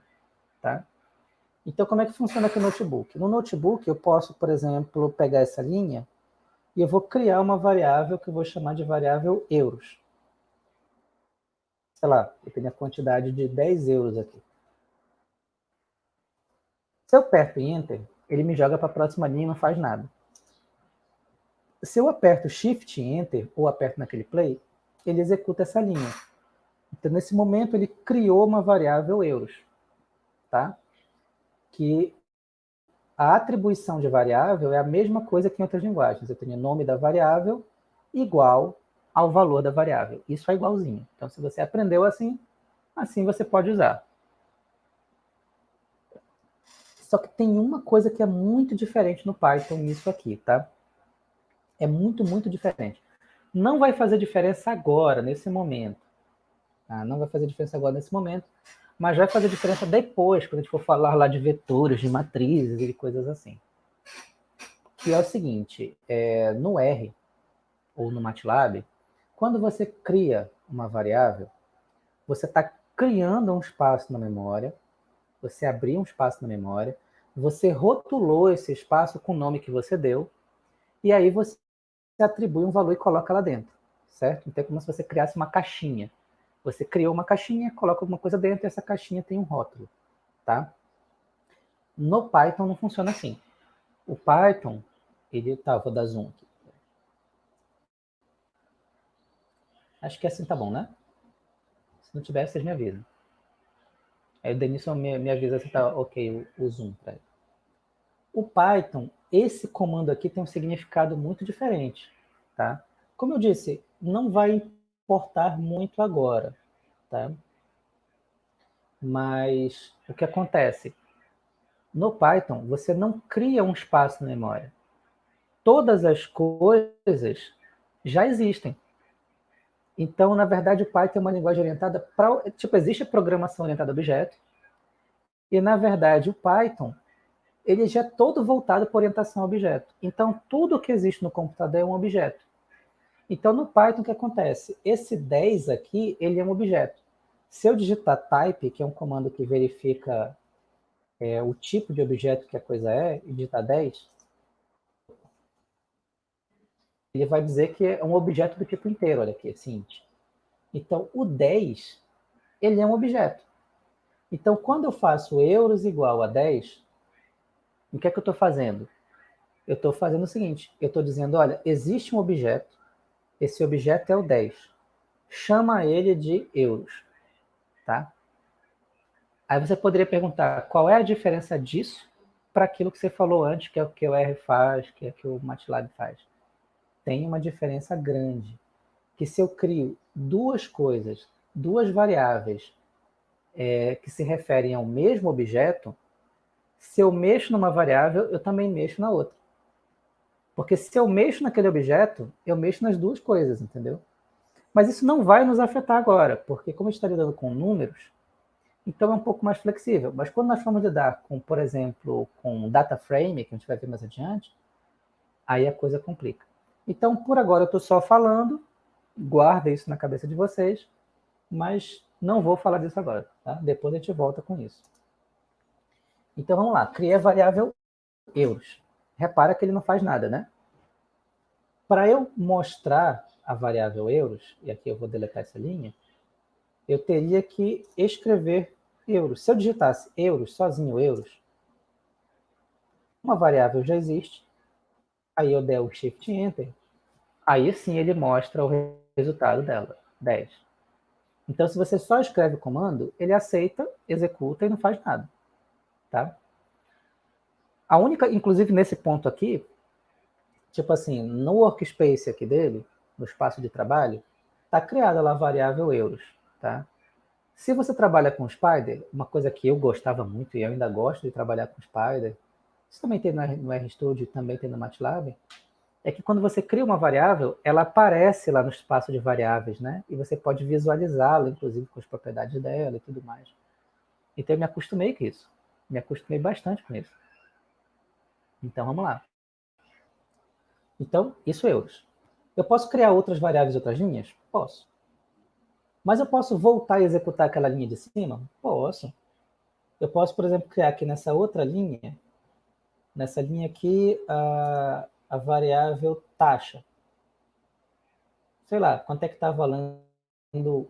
Tá? Então, como é que funciona aqui no notebook? No notebook, eu posso, por exemplo, pegar essa linha e eu vou criar uma variável que eu vou chamar de variável euros. Sei lá, eu tenho a quantidade de 10 euros aqui. Se eu aperto Enter, ele me joga para a próxima linha e não faz nada. Se eu aperto Shift Enter, ou aperto naquele Play, ele executa essa linha. Então, nesse momento, ele criou uma variável euros. Tá? Que a atribuição de variável é a mesma coisa que em outras linguagens. Eu tenho nome da variável igual ao valor da variável. Isso é igualzinho. Então, se você aprendeu assim, assim você pode usar. Só que tem uma coisa que é muito diferente no Python nisso aqui, tá? É muito, muito diferente. Não vai fazer diferença agora, nesse momento. Tá? Não vai fazer diferença agora, nesse momento. Mas vai fazer diferença depois, quando a gente for falar lá de vetores, de matrizes e coisas assim. Que é o seguinte, é, no R, ou no MATLAB, quando você cria uma variável, você está criando um espaço na memória, você abriu um espaço na memória, você rotulou esse espaço com o nome que você deu, e aí você atribui um valor e coloca lá dentro, certo? Então é como se você criasse uma caixinha. Você criou uma caixinha, coloca alguma coisa dentro e essa caixinha tem um rótulo, tá? No Python não funciona assim. O Python, ele... Tá, vou dar zoom aqui. Acho que assim tá bom, né? Se não tiver, vocês me avisam. Aí o Denilson me, me avisa se está ok o, o zoom para ele. O Python, esse comando aqui tem um significado muito diferente. Tá? Como eu disse, não vai importar muito agora. Tá? Mas o que acontece? No Python, você não cria um espaço na memória. Todas as coisas já existem. Então, na verdade, o Python é uma linguagem orientada para... Tipo, existe programação orientada a objeto, e, na verdade, o Python, ele já é todo voltado para orientação a objeto. Então, tudo que existe no computador é um objeto. Então, no Python, o que acontece? Esse 10 aqui, ele é um objeto. Se eu digitar type, que é um comando que verifica é, o tipo de objeto que a coisa é, e digitar 10, ele vai dizer que é um objeto do tipo inteiro, olha aqui, assim. Então, o 10, ele é um objeto. Então, quando eu faço euros igual a 10, o que é que eu estou fazendo? Eu estou fazendo o seguinte, eu estou dizendo, olha, existe um objeto, esse objeto é o 10. Chama ele de euros, tá? Aí você poderia perguntar, qual é a diferença disso para aquilo que você falou antes, que é o que o R faz, que é o que o MATLAB faz? tem uma diferença grande. Que se eu crio duas coisas, duas variáveis é, que se referem ao mesmo objeto, se eu mexo numa variável, eu também mexo na outra. Porque se eu mexo naquele objeto, eu mexo nas duas coisas, entendeu? Mas isso não vai nos afetar agora, porque como a gente está lidando com números, então é um pouco mais flexível. Mas quando nós formos lidar com, por exemplo, com data frame, que a gente vai ver mais adiante, aí a coisa complica. Então, por agora, eu estou só falando, guarda isso na cabeça de vocês, mas não vou falar disso agora. Tá? Depois a gente volta com isso. Então, vamos lá. Criei a variável euros. Repara que ele não faz nada, né? Para eu mostrar a variável euros, e aqui eu vou deletar essa linha, eu teria que escrever euros. Se eu digitasse euros, sozinho euros, uma variável já existe, aí eu der o Shift Enter, aí sim ele mostra o resultado dela, 10. Então, se você só escreve o comando, ele aceita, executa e não faz nada. Tá? A única, inclusive nesse ponto aqui, tipo assim, no workspace aqui dele, no espaço de trabalho, está criada lá a variável euros. Tá? Se você trabalha com Spider, uma coisa que eu gostava muito e eu ainda gosto de trabalhar com Spider, isso também tem no RStudio, também tem no MATLAB, é que quando você cria uma variável, ela aparece lá no espaço de variáveis, né? E você pode visualizá-la, inclusive com as propriedades dela e tudo mais. Então eu me acostumei com isso. Me acostumei bastante com isso. Então vamos lá. Então, isso é euros. Eu posso criar outras variáveis, outras linhas? Posso. Mas eu posso voltar e executar aquela linha de cima? Posso. Eu posso, por exemplo, criar aqui nessa outra linha, nessa linha aqui, a, a variável taxa. Sei lá, quanto é que está valendo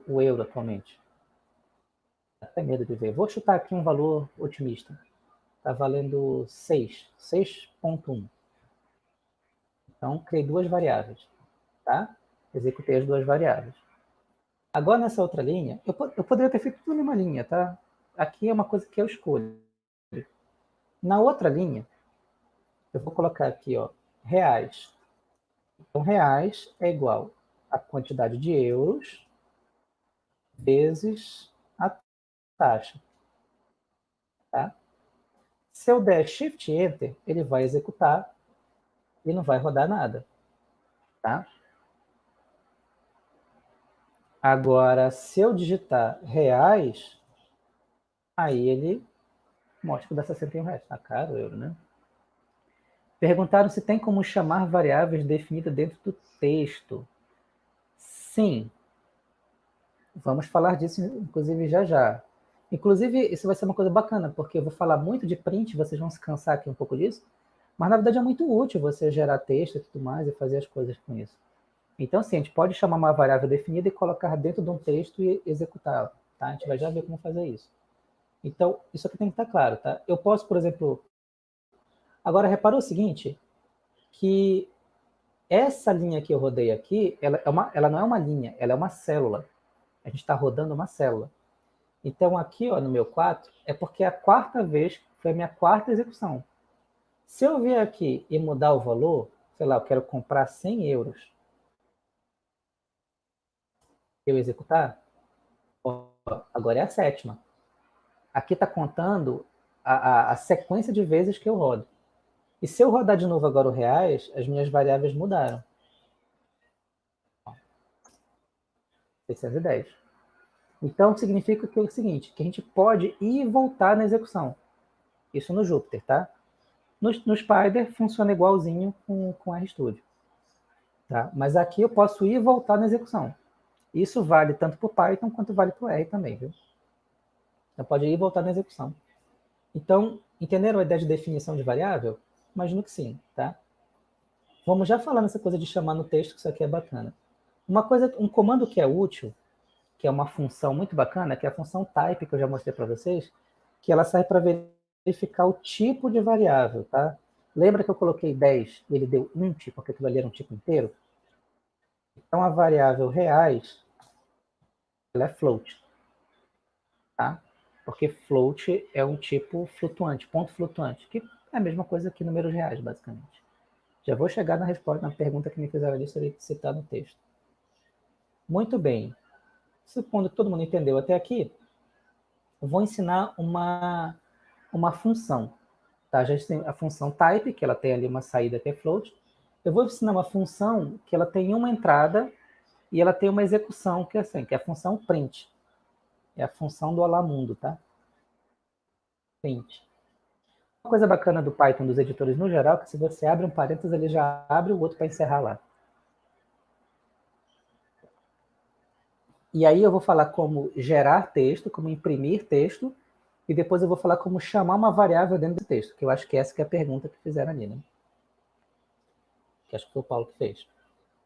o euro atualmente? Até medo de ver. Vou chutar aqui um valor otimista. Está valendo 6, 6.1. Então, criei duas variáveis, tá? Executei as duas variáveis. Agora, nessa outra linha, eu, eu poderia ter feito tudo numa linha, tá? Aqui é uma coisa que eu escolho. Na outra linha, eu vou colocar aqui, ó, reais. Então, reais é igual a quantidade de euros vezes a taxa. Tá? Se eu der Shift Enter, ele vai executar e não vai rodar nada. Tá? Agora, se eu digitar reais, aí ele mostra que dá 61 reais. Tá caro o euro, né? Perguntaram se tem como chamar variáveis definidas dentro do texto. Sim. Vamos falar disso, inclusive, já já. Inclusive, isso vai ser uma coisa bacana, porque eu vou falar muito de print, vocês vão se cansar aqui um pouco disso, mas na verdade é muito útil você gerar texto e tudo mais e fazer as coisas com isso. Então, assim, a gente pode chamar uma variável definida e colocar dentro de um texto e executá-la. Tá? A gente vai já ver como fazer isso. Então, isso aqui tem que estar claro. Tá? Eu posso, por exemplo... Agora, reparou o seguinte, que essa linha que eu rodei aqui, ela, é uma, ela não é uma linha, ela é uma célula. A gente está rodando uma célula. Então, aqui ó, no meu 4, é porque é a quarta vez, foi a minha quarta execução. Se eu vier aqui e mudar o valor, sei lá, eu quero comprar 100 euros, eu executar, agora é a sétima. Aqui está contando a, a, a, sequência de vezes que eu rodo. E se eu rodar de novo agora o reais, as minhas variáveis mudaram. 610. Então, significa que é o seguinte, que a gente pode ir e voltar na execução. Isso no Jupyter, tá? No, no Spider funciona igualzinho com, com RStudio. Tá? Mas aqui eu posso ir e voltar na execução. Isso vale tanto para o Python quanto vale para o R também, viu? Então pode ir e voltar na execução. Então, entenderam a ideia de definição de variável? Imagino que sim, tá? Vamos já falar nessa coisa de chamar no texto, que isso aqui é bacana. Uma coisa, um comando que é útil, que é uma função muito bacana, que é a função type, que eu já mostrei para vocês, que ela serve para verificar o tipo de variável, tá? Lembra que eu coloquei 10 e ele deu um tipo, porque aquilo ali era um tipo inteiro? Então, a variável reais, ela é float. Tá? Porque float é um tipo flutuante, ponto flutuante, que é a mesma coisa que números reais, basicamente. Já vou chegar na resposta, na pergunta que me fizeram ali, seria citar no texto. Muito bem. Supondo que todo mundo entendeu até aqui, vou ensinar uma, uma função. Tá? Já tem a função type, que ela tem ali uma saída que é float, Eu vou ensinar uma função que ela tem uma entrada e ela tem uma execução que é assim, que é a função print. É a função do Olá Mundo, tá? Print. Uma coisa bacana do Python, dos editores no geral, é que se você abre um parênteses, ele já abre o outro para encerrar lá. E aí eu vou falar como gerar texto, como imprimir texto, e depois eu vou falar como chamar uma variável dentro do texto, que eu acho que essa que é a pergunta que fizeram ali, né? Que acho que foi o Paulo que fez.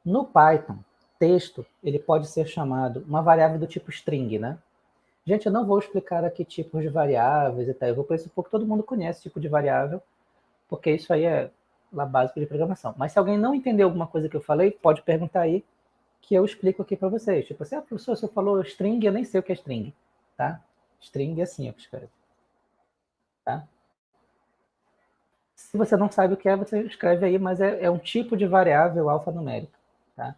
No Python, texto, ele pode ser chamado uma variável do tipo string, né? Gente, eu não vou explicar aqui tipos de variáveis e tal, eu vou pressupor que todo mundo conhece tipo de variável, porque isso aí é lá básico de programação. Mas se alguém não entendeu alguma coisa que eu falei, pode perguntar aí, que eu explico aqui para vocês. Tipo assim, ah, professor, você falou string, eu nem sei o que é string, tá? String é assim, eu escrevo. Tá? Se você não sabe o que é, você escreve aí, mas é, é um tipo de variável alfanumérica, tá?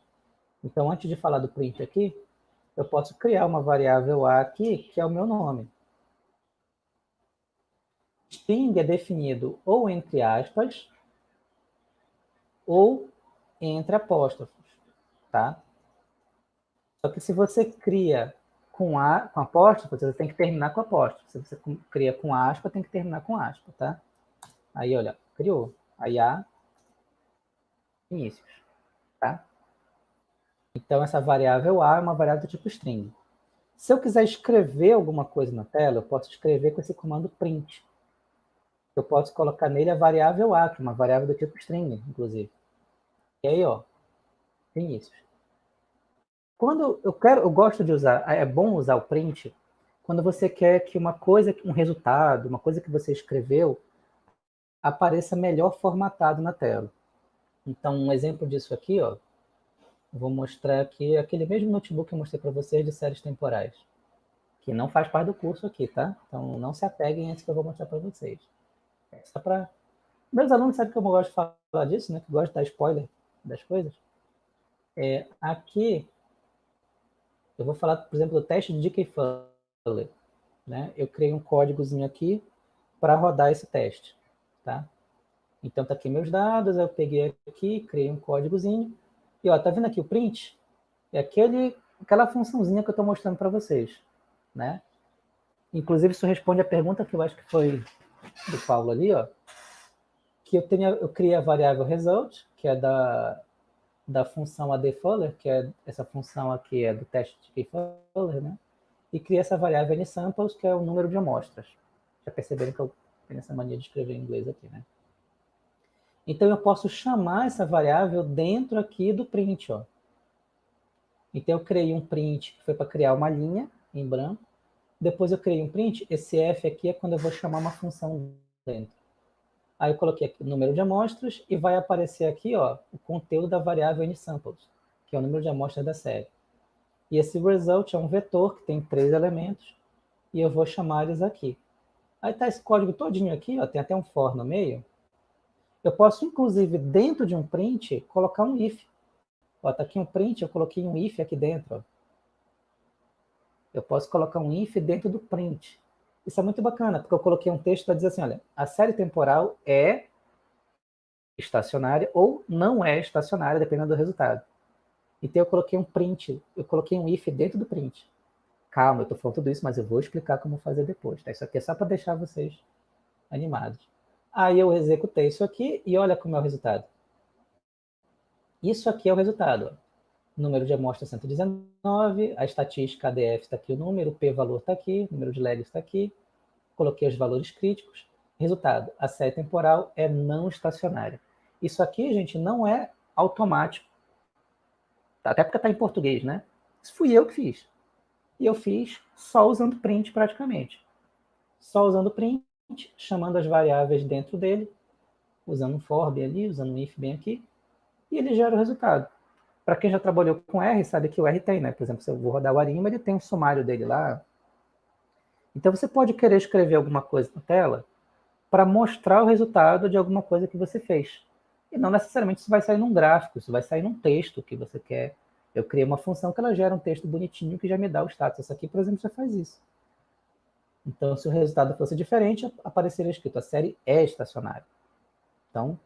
Então, antes de falar do print aqui, eu posso criar uma variável A aqui, que é o meu nome. String é definido ou entre aspas, ou entre apóstrofos, tá? Só que se você cria com, a, com apóstrofo, você tem que terminar com apóstrofo. Se você cria com aspa, tem que terminar com aspa, tá? Aí, olha, criou. Aí, A, inícios, tá? Então, essa variável A é uma variável do tipo string. Se eu quiser escrever alguma coisa na tela, eu posso escrever com esse comando print. Eu posso colocar nele a variável A, que é uma variável do tipo string, inclusive. E aí, ó, inícios. Quando eu quero, eu gosto de usar, é bom usar o print quando você quer que uma coisa, um resultado, uma coisa que você escreveu apareça melhor formatado na tela. Então, um exemplo disso aqui, ó, vou mostrar aqui aquele mesmo notebook que eu mostrei para vocês de séries temporais, que não faz parte do curso aqui, tá? Então, não se apeguem a isso que eu vou mostrar para vocês. É só para... Meus alunos sabem que eu gosto de falar disso, né? Que gosto de dar spoiler das coisas. É, aqui, eu vou falar, por exemplo, do teste de DK Fuller. Né? Eu criei um códigozinho aqui para rodar esse teste. Tá? Então, tá aqui meus dados, eu peguei aqui, criei um códigozinho. E ó, tá vendo aqui o print? É aquele, aquela funçãozinha que eu estou mostrando para vocês. Né? Inclusive, isso responde a pergunta que eu acho que foi do Paulo ali, ó. Que eu, tenho, eu criei a variável result, que é da, da função adfuller, que é essa função aqui é do teste de Keyfuller, né? E cria essa variável nsamples, que é o número de amostras. Já perceberam que eu tenho essa mania de escrever em inglês aqui, né? Então, eu posso chamar essa variável dentro aqui do print, ó. Então, eu criei um print que foi para criar uma linha em branco. Depois eu criei um print, esse f aqui é quando eu vou chamar uma função dentro. Aí eu coloquei aqui o número de amostras e vai aparecer aqui ó, o conteúdo da variável nsamples, que é o número de amostras da série. E esse result é um vetor que tem três elementos e eu vou chamar eles aqui. Aí está esse código todinho aqui, ó, tem até um for no meio. Eu posso, inclusive, dentro de um print, colocar um if. Está aqui um print, eu coloquei um if aqui dentro. Ó. Eu posso colocar um if dentro do print. Isso é muito bacana, porque eu coloquei um texto para dizer assim, olha, a série temporal é estacionária ou não é estacionária, dependendo do resultado. Então eu coloquei um print, eu coloquei um if dentro do print. Calma, eu estou falando tudo isso, mas eu vou explicar como fazer depois. Tá? Isso aqui é só para deixar vocês animados. Aí eu executei isso aqui e olha como é o resultado. Isso aqui é o resultado. Ó número de amostras 119, a estatística ADF está aqui o número, o p-valor está aqui, o número de legs está aqui, coloquei os valores críticos. Resultado, a série temporal é não estacionária. Isso aqui, gente, não é automático. Até porque está em português, né? Isso fui eu que fiz. E eu fiz só usando print praticamente. Só usando print, chamando as variáveis dentro dele, usando um for bem ali, usando um if bem aqui, e ele gera o resultado. Para quem já trabalhou com R, sabe que o R tem, né? Por exemplo, se eu vou rodar o Arima, ele tem um sumário dele lá. Então, você pode querer escrever alguma coisa na tela para mostrar o resultado de alguma coisa que você fez. E não necessariamente isso vai sair num gráfico, isso vai sair num texto que você quer. Eu criei uma função que ela gera um texto bonitinho que já me dá o status. Essa aqui, por exemplo, já faz isso. Então, se o resultado fosse diferente, apareceria escrito a série é estacionária. Então,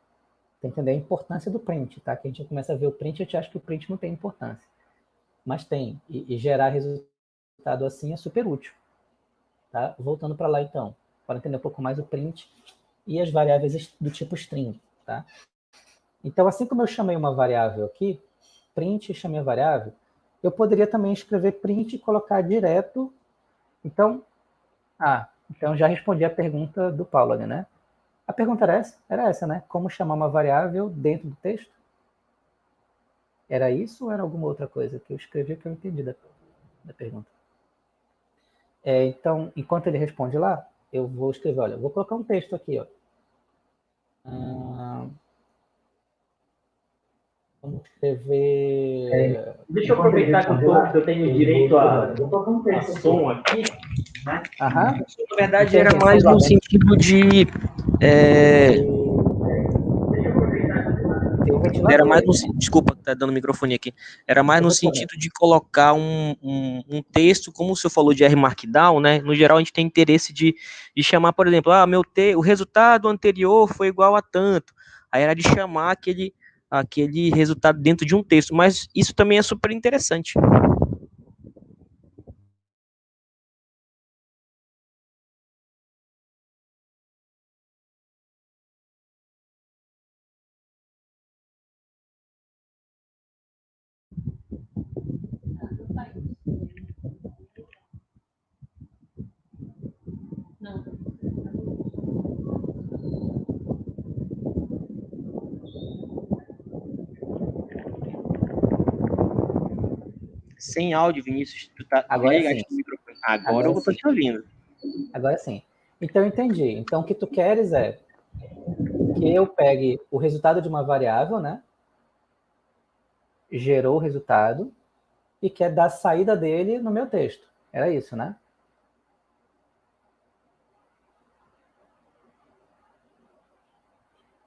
Tem que entender a importância do print, tá? Que a gente começa a ver o print a gente acha que o print não tem importância. Mas tem. E, e gerar resultado assim é super útil. Tá? Voltando para lá, então. Para entender um pouco mais o print e as variáveis do tipo string, tá? Então, assim como eu chamei uma variável aqui, print e chamei a variável, eu poderia também escrever print e colocar direto. Então, ah, então já respondi a pergunta do Paulo ali, né? A pergunta era essa, era essa, né? Como chamar uma variável dentro do texto? Era isso ou era alguma outra coisa que eu escrevi que eu entendi da, da pergunta? É, então, enquanto ele responde lá, eu vou escrever, olha, vou colocar um texto aqui, ó. Ah, vamos escrever... É, deixa eu aproveitar que eu, tô, que eu tenho direito a, a som aqui. Né? Aham. Na verdade, era mais no sentido de... É, era mais no, desculpa, tá dando microfone aqui. Era mais no sentido de colocar um, um, um, texto, como o senhor falou de R Markdown, né? No geral, a gente tem interesse de, de chamar, por exemplo, ah, meu te, o resultado anterior foi igual a tanto. Aí era de chamar aquele, aquele resultado dentro de um texto. Mas isso também é super interessante. Sem áudio, Vinícius. Tu tá Agora sim. Agora, Agora eu estou te ouvindo. Agora sim. Então, entendi. Então, o que tu queres é que eu pegue o resultado de uma variável, né? Gerou o resultado e quer dar a saída dele no meu texto. Era isso, né?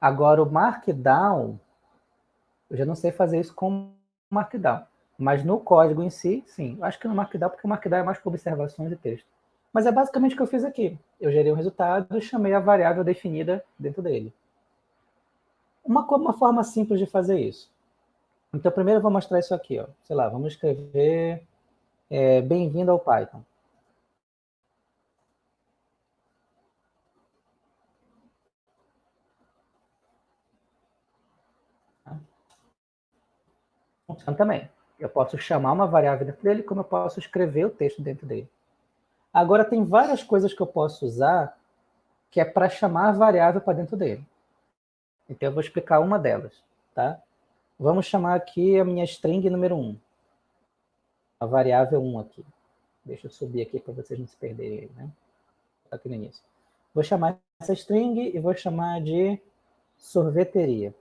Agora, o Markdown, eu já não sei fazer isso com Markdown. Mas no código em si, sim. Acho que no Markdown, porque o Markdown é mais para observações de texto. Mas é basicamente o que eu fiz aqui. Eu gerei um resultado e chamei a variável definida dentro dele. Uma, uma forma simples de fazer isso. Então, primeiro eu vou mostrar isso aqui. Ó. Sei lá, vamos escrever é, bem-vindo ao Python. Funciona também. Eu posso chamar uma variável dentro dele, como eu posso escrever o texto dentro dele. Agora, tem várias coisas que eu posso usar que é para chamar a variável para dentro dele. Então, eu vou explicar uma delas. Tá? Vamos chamar aqui a minha string número 1. A variável 1 aqui. Deixa eu subir aqui para vocês não se perderem. Né? Aqui no início. Vou chamar essa string e vou chamar de sorveteria.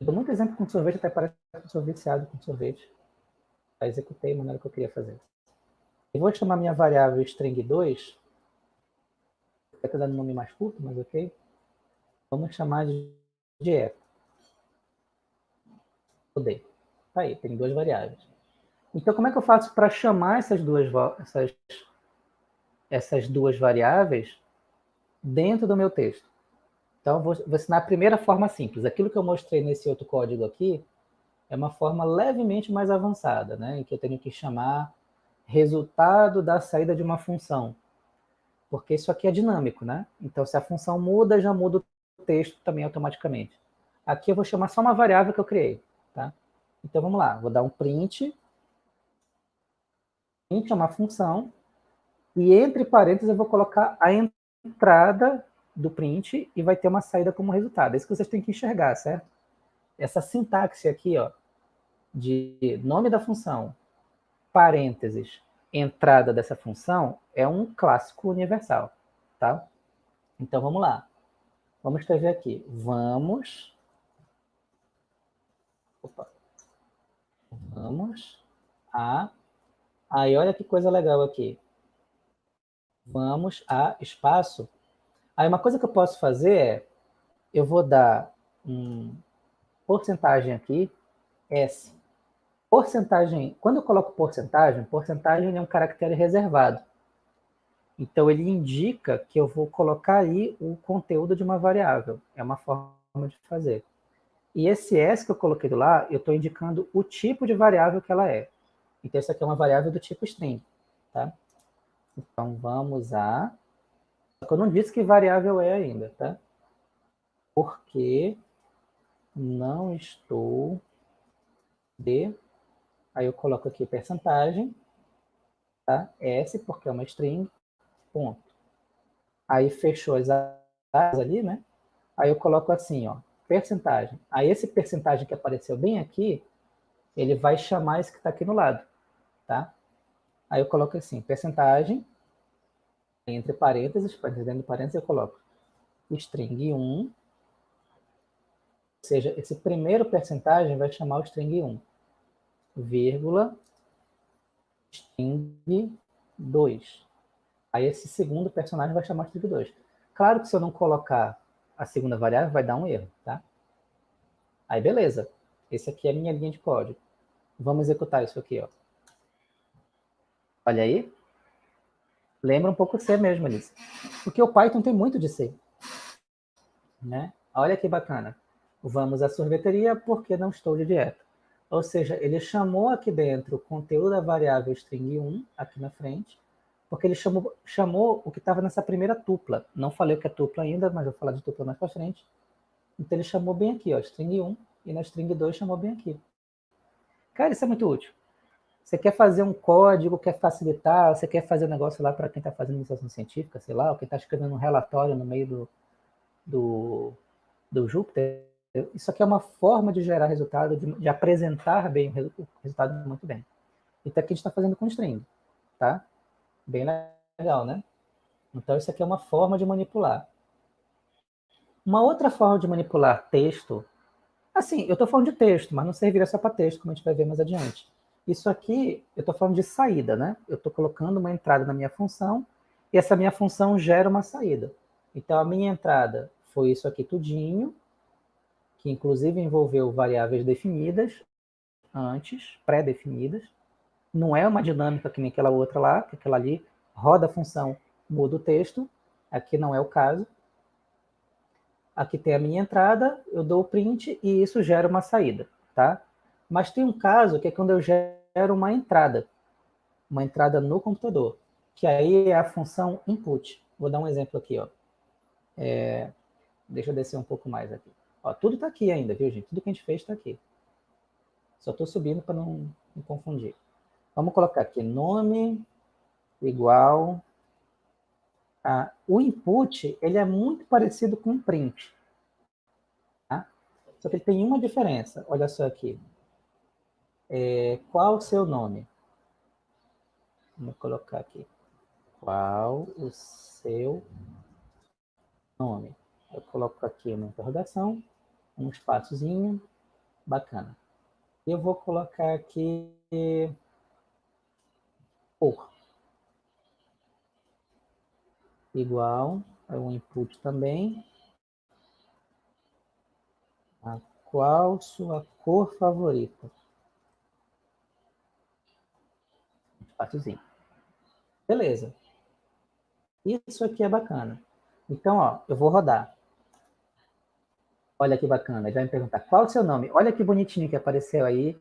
Eu dou muito exemplo com sorvete, até parece que sou viciado com sorvete. Já executei a maneira que eu queria fazer. Eu vou chamar minha variável string 2. Estou dando um nome mais curto, mas ok. Vamos chamar de dieta. Odeio. Tá aí, tem duas variáveis. Então, como é que eu faço para chamar essas duas, essas, essas duas variáveis dentro do meu texto? Então, vou, vou ensinar a primeira forma simples. Aquilo que eu mostrei nesse outro código aqui é uma forma levemente mais avançada, né? em que eu tenho que chamar resultado da saída de uma função. Porque isso aqui é dinâmico, né? Então, se a função muda, já muda o texto também automaticamente. Aqui eu vou chamar só uma variável que eu criei, tá? Então, vamos lá. Vou dar um print. Print é uma função. E entre parênteses eu vou colocar a entrada do print e vai ter uma saída como resultado. É isso que vocês têm que enxergar, certo? Essa sintaxe aqui, ó, de nome da função, parênteses, entrada dessa função, é um clássico universal, tá? Então, vamos lá. Vamos escrever aqui. Vamos... Opa. Vamos a... Aí, olha que coisa legal aqui. Vamos a espaço Aí uma coisa que eu posso fazer é, eu vou dar um porcentagem aqui, S. Porcentagem, quando eu coloco porcentagem, porcentagem é um caractere reservado. Então, ele indica que eu vou colocar aí o conteúdo de uma variável. É uma forma de fazer. E esse S que eu coloquei do lá, eu estou indicando o tipo de variável que ela é. Então, essa aqui é uma variável do tipo string. Tá? Então, vamos a... Eu não disse que variável é ainda, tá? Porque não estou de... Aí eu coloco aqui percentagem, tá? S, porque é uma string, ponto. Aí fechou as áreas ali, né? Aí eu coloco assim, ó, percentagem. Aí esse percentagem que apareceu bem aqui, ele vai chamar esse que está aqui no lado, tá? Aí eu coloco assim, percentagem, entre parênteses, dentro de parênteses eu coloco string 1, ou seja, esse primeiro percentagem vai chamar o string 1, vírgula, string 2. Aí esse segundo personagem vai chamar string 2. Claro que se eu não colocar a segunda variável, vai dar um erro, tá? Aí beleza, esse aqui é a minha linha de código. Vamos executar isso aqui, ó. Olha aí. Lembra um pouco C mesmo, Alice. Porque o Python tem muito de C. Né? Olha que bacana. Vamos à sorveteria porque não estou de dieta. Ou seja, ele chamou aqui dentro o conteúdo da variável string 1, aqui na frente, porque ele chamou, chamou o que estava nessa primeira tupla. Não falei o que é tupla ainda, mas vou falar de tupla mais para frente. Então ele chamou bem aqui, ó, string 1, e na string 2 chamou bem aqui. Cara, isso é muito útil. Você quer fazer um código, quer facilitar, você quer fazer um negócio lá para quem está fazendo iniciação científica, sei lá, ou quem está escrevendo um relatório no meio do, do, do Júpiter, isso aqui é uma forma de gerar resultado, de, de apresentar bem o resultado muito bem. Então aqui a gente está fazendo com string, tá? Bem legal, né? Então isso aqui é uma forma de manipular. Uma outra forma de manipular texto, assim, eu estou falando de texto, mas não serviria só para texto, como a gente vai ver mais adiante. Isso aqui, eu estou falando de saída, né? Eu estou colocando uma entrada na minha função e essa minha função gera uma saída. Então, a minha entrada foi isso aqui tudinho, que inclusive envolveu variáveis definidas antes, pré-definidas. Não é uma dinâmica que nem aquela outra lá, que aquela ali roda a função, muda o texto. Aqui não é o caso. Aqui tem a minha entrada, eu dou o print e isso gera uma saída, tá? Mas tem um caso que é quando eu gero uma entrada, uma entrada no computador, que aí é a função input. Vou dar um exemplo aqui, ó. É, deixa eu descer um pouco mais aqui. Ó, tudo está aqui ainda, viu, gente? Tudo que a gente fez está aqui. Só estou subindo para não me confundir. Vamos colocar aqui nome igual a... O input, ele é muito parecido com o print. Tá? Só que ele tem uma diferença. Olha só aqui. É, qual o seu nome? Vamos colocar aqui. Qual o seu nome? Eu coloco aqui uma interrogação, um espaçozinho, bacana. Eu vou colocar aqui por igual é um input também. A qual sua cor favorita? Espaciozinho. Beleza. Isso aqui é bacana. Então, ó, eu vou rodar. Olha que bacana. Ele vai me perguntar, qual o seu nome? Olha que bonitinho que apareceu aí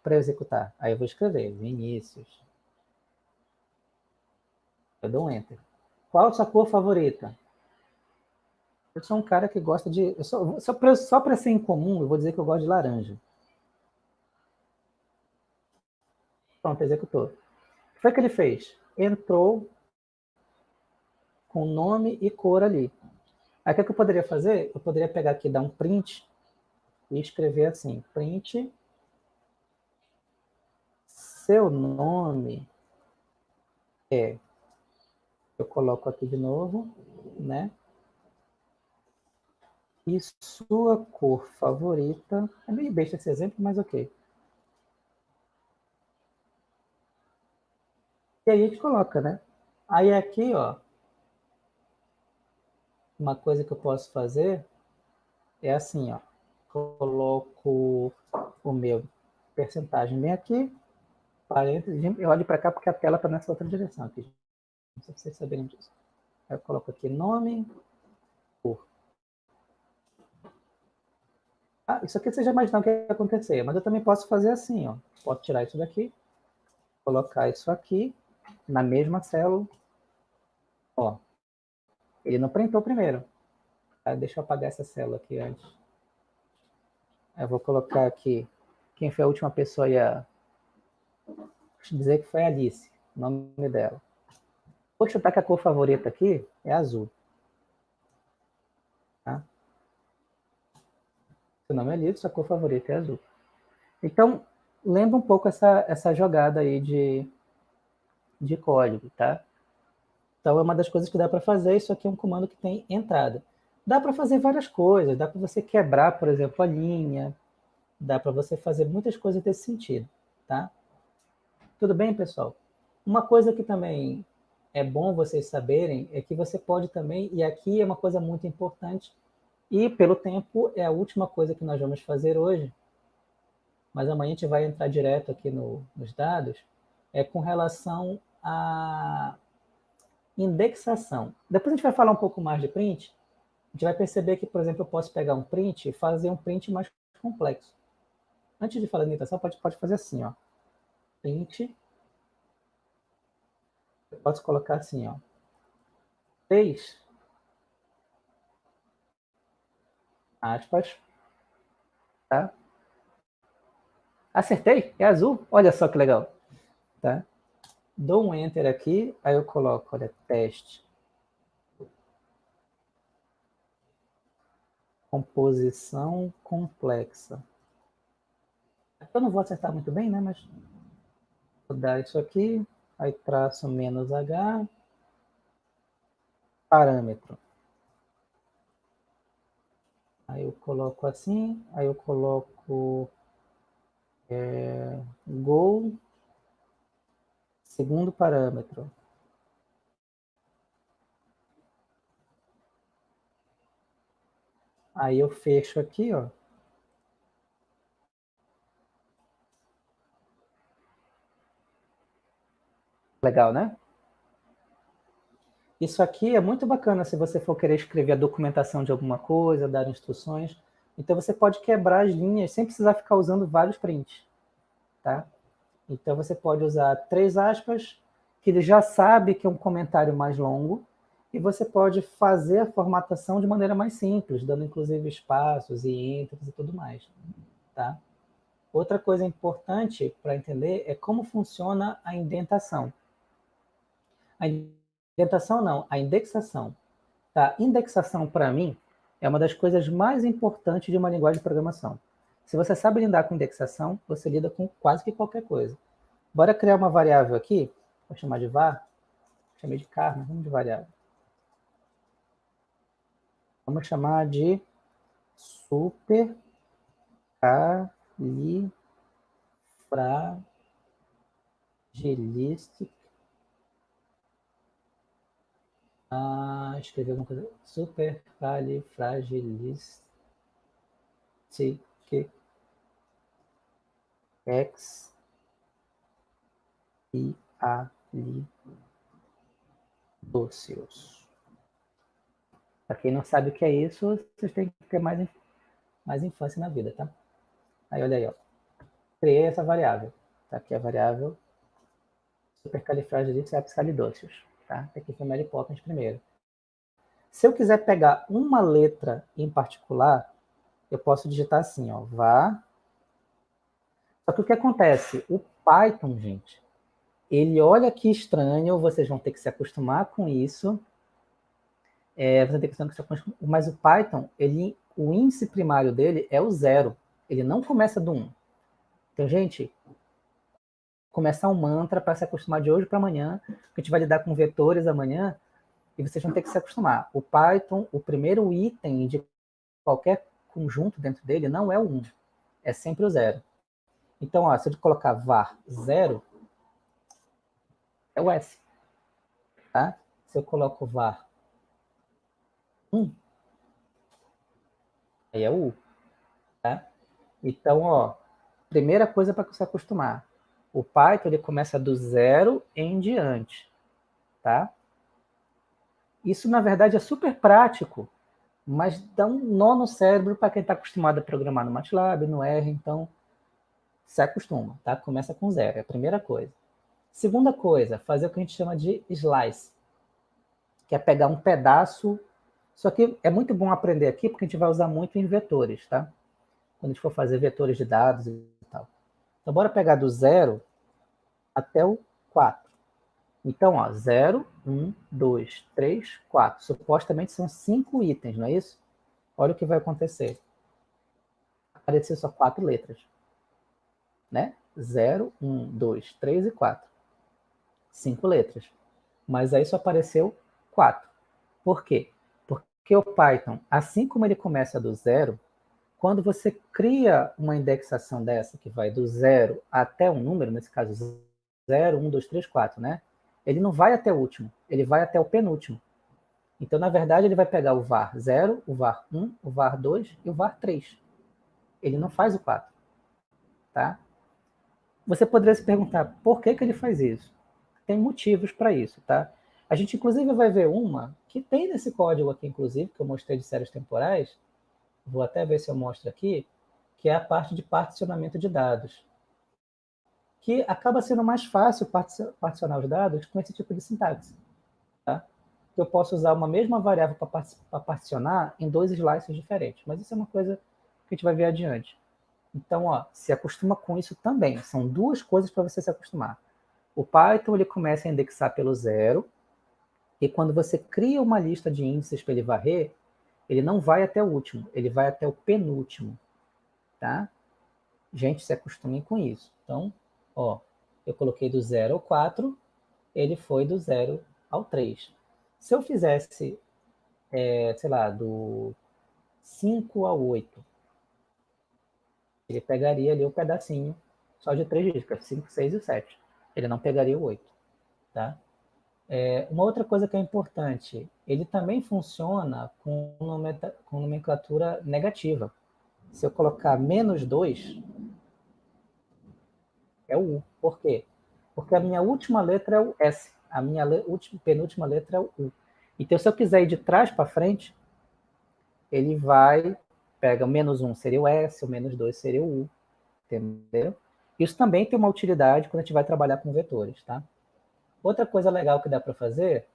para eu executar. Aí eu vou escrever, Vinícius. Eu dou um Enter. Qual a sua cor favorita? Eu sou um cara que gosta de... Sou, só para ser incomum, eu vou dizer que eu gosto de laranja. Pronto, executou foi que ele fez? Entrou com nome e cor ali. Aí o é que eu poderia fazer? Eu poderia pegar aqui, dar um print e escrever assim, print seu nome é, eu coloco aqui de novo, né? E sua cor favorita, é meio besta esse exemplo, mas ok. E aí a gente coloca, né? Aí aqui, ó, uma coisa que eu posso fazer é assim, ó. Coloco o meu percentagem bem aqui, parênteses, eu olho para cá porque a tela está nessa outra direção aqui. Não sei se vocês saberem disso. Eu coloco aqui nome, cor. Ah, isso aqui você já imaginou o que ia acontecer, mas eu também posso fazer assim, ó. Posso tirar isso daqui, colocar isso aqui, na mesma célula. Ó, ele não printou primeiro. Tá? Deixa eu apagar essa célula aqui antes. Eu vou colocar aqui quem foi a última pessoa a dizer que foi a Alice, o nome dela. Vou chutar que a cor favorita aqui é azul. Tá? Seu nome é Alice, sua cor favorita é azul. Então, lembra um pouco essa, essa jogada aí de, de código, tá? Então, é uma das coisas que dá para fazer. Isso aqui é um comando que tem entrada. Dá para fazer várias coisas. Dá para você quebrar, por exemplo, a linha. Dá para você fazer muitas coisas desse sentido, tá? Tudo bem, pessoal? Uma coisa que também é bom vocês saberem é que você pode também, e aqui é uma coisa muito importante, e pelo tempo é a última coisa que nós vamos fazer hoje, mas amanhã a gente vai entrar direto aqui no, nos dados, é com relação a indexação. Depois a gente vai falar um pouco mais de print, a gente vai perceber que, por exemplo, eu posso pegar um print e fazer um print mais complexo. Antes de falar de indexação, pode, pode fazer assim, ó. Print. Eu posso colocar assim, ó. 3 aspas, tá? Acertei, é azul, olha só que legal, tá? Dou um Enter aqui, aí eu coloco, olha, teste. Composição complexa. Eu não vou acertar muito bem, né? Mas vou dar isso aqui, aí traço menos H, parâmetro. Aí eu coloco assim, aí eu coloco é, Go Segundo parâmetro. Aí eu fecho aqui, ó. Legal, né? Isso aqui é muito bacana se você for querer escrever a documentação de alguma coisa, dar instruções. Então você pode quebrar as linhas sem precisar ficar usando vários prints, tá? Então, você pode usar três aspas, que ele já sabe que é um comentário mais longo, e você pode fazer a formatação de maneira mais simples, dando inclusive espaços e entries e tudo mais. Tá? Outra coisa importante para entender é como funciona a indentação. A indentação não, a indexação. Tá? Indexação, para mim, é uma das coisas mais importantes de uma linguagem de programação. Se você sabe lidar com indexação, você lida com quase que qualquer coisa. Bora criar uma variável aqui, vou chamar de var, chamei de car, mas vamos de variável. Vamos chamar de super califragilistic. Ah, escrevi alguma coisa. Super califragilistic X e ali dóceos. Para quem não sabe o que é isso, vocês têm que ter mais, mais infância na vida, tá? Aí, olha aí, ó. Criei essa variável. Tá aqui a variável supercalifragilisticexpialidocious, tá? Aqui foi Mary Poppins primeiro. Se eu quiser pegar uma letra em particular, eu posso digitar assim, ó, var. Só que o que acontece? O Python, gente, ele olha que estranho, vocês vão ter que se acostumar com isso. É, você tem que se acostumar, mas o Python, ele, o índice primário dele é o zero. Ele não começa do 1. Um. Então, gente, começar um mantra para se acostumar de hoje para amanhã, a gente vai lidar com vetores amanhã, e vocês vão ter que se acostumar. O Python, o primeiro item de qualquer conjunto dentro dele não é o 1, é sempre o zero. Então, ó, se eu colocar var 0, é o S. Tá? Se eu coloco var 1, aí é o U. Tá? Então, ó, primeira coisa para se acostumar. O Python ele começa do zero em diante. Tá? Isso, na verdade, é super prático, mas dá um nó no cérebro para quem está acostumado a programar no MATLAB, no R, então se acostuma, tá? Começa com zero, é a primeira coisa. Segunda coisa, fazer o que a gente chama de slice, que é pegar um pedaço, só que é muito bom aprender aqui, porque a gente vai usar muito em vetores, tá? Quando a gente for fazer vetores de dados e tal. Então, bora pegar do zero até o 4. Então, ó, 0, 1, 2, 3, 4. Supostamente são cinco itens, não é isso? Olha o que vai acontecer. Aparecer só quatro letras. Né? 0, 1, 2, 3 e 4. Cinco letras. Mas aí só apareceu 4. Por quê? Porque o Python, assim como ele começa do zero, quando você cria uma indexação dessa, que vai do zero até um número, nesse caso 0, 1, 2, 3, 4, né? Ele não vai até o último, ele vai até o penúltimo. Então, na verdade, ele vai pegar o var 0, o var 1, o var 2 e o var 3. Ele não faz o 4. Tá? Você poderia se perguntar, por que, que ele faz isso? Tem motivos para isso, tá? A gente, inclusive, vai ver uma que tem nesse código aqui, inclusive, que eu mostrei de séries temporais. Vou até ver se eu mostro aqui, que é a parte de particionamento de dados que acaba sendo mais fácil particionar os dados com esse tipo de sintaxe. Tá? Eu posso usar uma mesma variável para particionar em dois slices diferentes, mas isso é uma coisa que a gente vai ver adiante. Então, ó, se acostuma com isso também. São duas coisas para você se acostumar. O Python ele começa a indexar pelo zero, e quando você cria uma lista de índices para ele varrer, ele não vai até o último, ele vai até o penúltimo. Tá? Gente, se acostumem com isso. Então, Ó, eu coloquei do 0 ao 4, ele foi do 0 ao 3. Se eu fizesse, é, sei lá, do 5 ao 8, ele pegaria ali o pedacinho só de 3 dígitos, 5, 6 e 7. Ele não pegaria o 8. Tá? É, uma outra coisa que é importante, ele também funciona com, com nomenclatura negativa. Se eu colocar menos 2, é o U. Por quê? Porque a minha última letra é o S, a minha le última, penúltima letra é o U. Então, se eu quiser ir de trás para frente, ele vai, pega o menos 1 seria o S, o menos 2 seria o U, entendeu? Isso também tem uma utilidade quando a gente vai trabalhar com vetores, tá? Outra coisa legal que dá para fazer,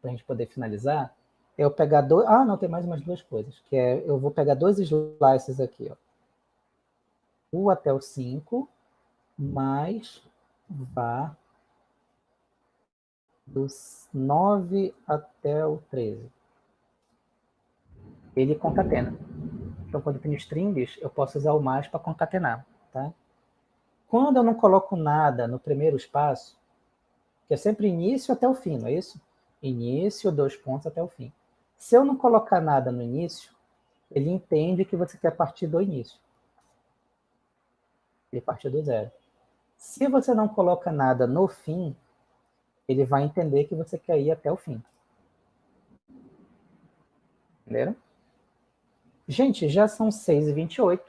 para a gente poder finalizar, é eu pegar dois... Ah, não, tem mais umas duas coisas, que é, eu vou pegar dois slices aqui, ó. U até o 5, mais vá dos 9 até o 13. Ele concatena. Então, quando eu tenho strings, eu posso usar o mais para concatenar. Tá? Quando eu não coloco nada no primeiro espaço, que é sempre início até o fim, não é isso? Início, dois pontos até o fim. Se eu não colocar nada no início, ele entende que você quer partir do início. Ele partiu do zero. Se você não coloca nada no fim, ele vai entender que você quer ir até o fim. Entenderam? Gente, já são 6h28.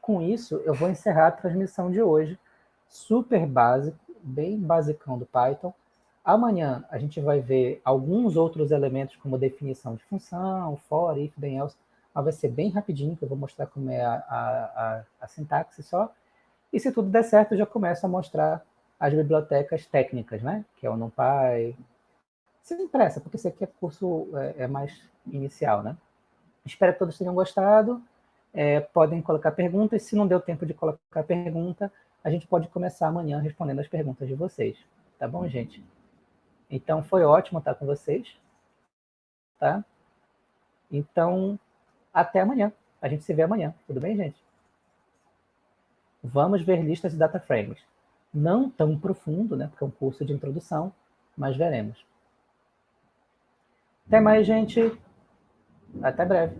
Com isso, eu vou encerrar a transmissão de hoje. Super básico, bem basicão do Python. Amanhã a gente vai ver alguns outros elementos, como definição de função, for, if, then else. Mas vai ser bem rapidinho, que eu vou mostrar como é a, a, a, a sintaxe só. E se tudo der certo, eu já começo a mostrar as bibliotecas técnicas, né? Que é o NumPy. Sem pressa, porque esse aqui é curso é, é mais inicial, né? Espero que todos tenham gostado. É, podem colocar perguntas. Se não deu tempo de colocar pergunta, a gente pode começar amanhã respondendo as perguntas de vocês. Tá bom, gente? Então, foi ótimo estar com vocês. Tá? Então, até amanhã. A gente se vê amanhã. Tudo bem, gente? Vamos ver listas de data frames. Não tão profundo, né, porque é um curso de introdução, mas veremos. Até mais, gente. Até breve.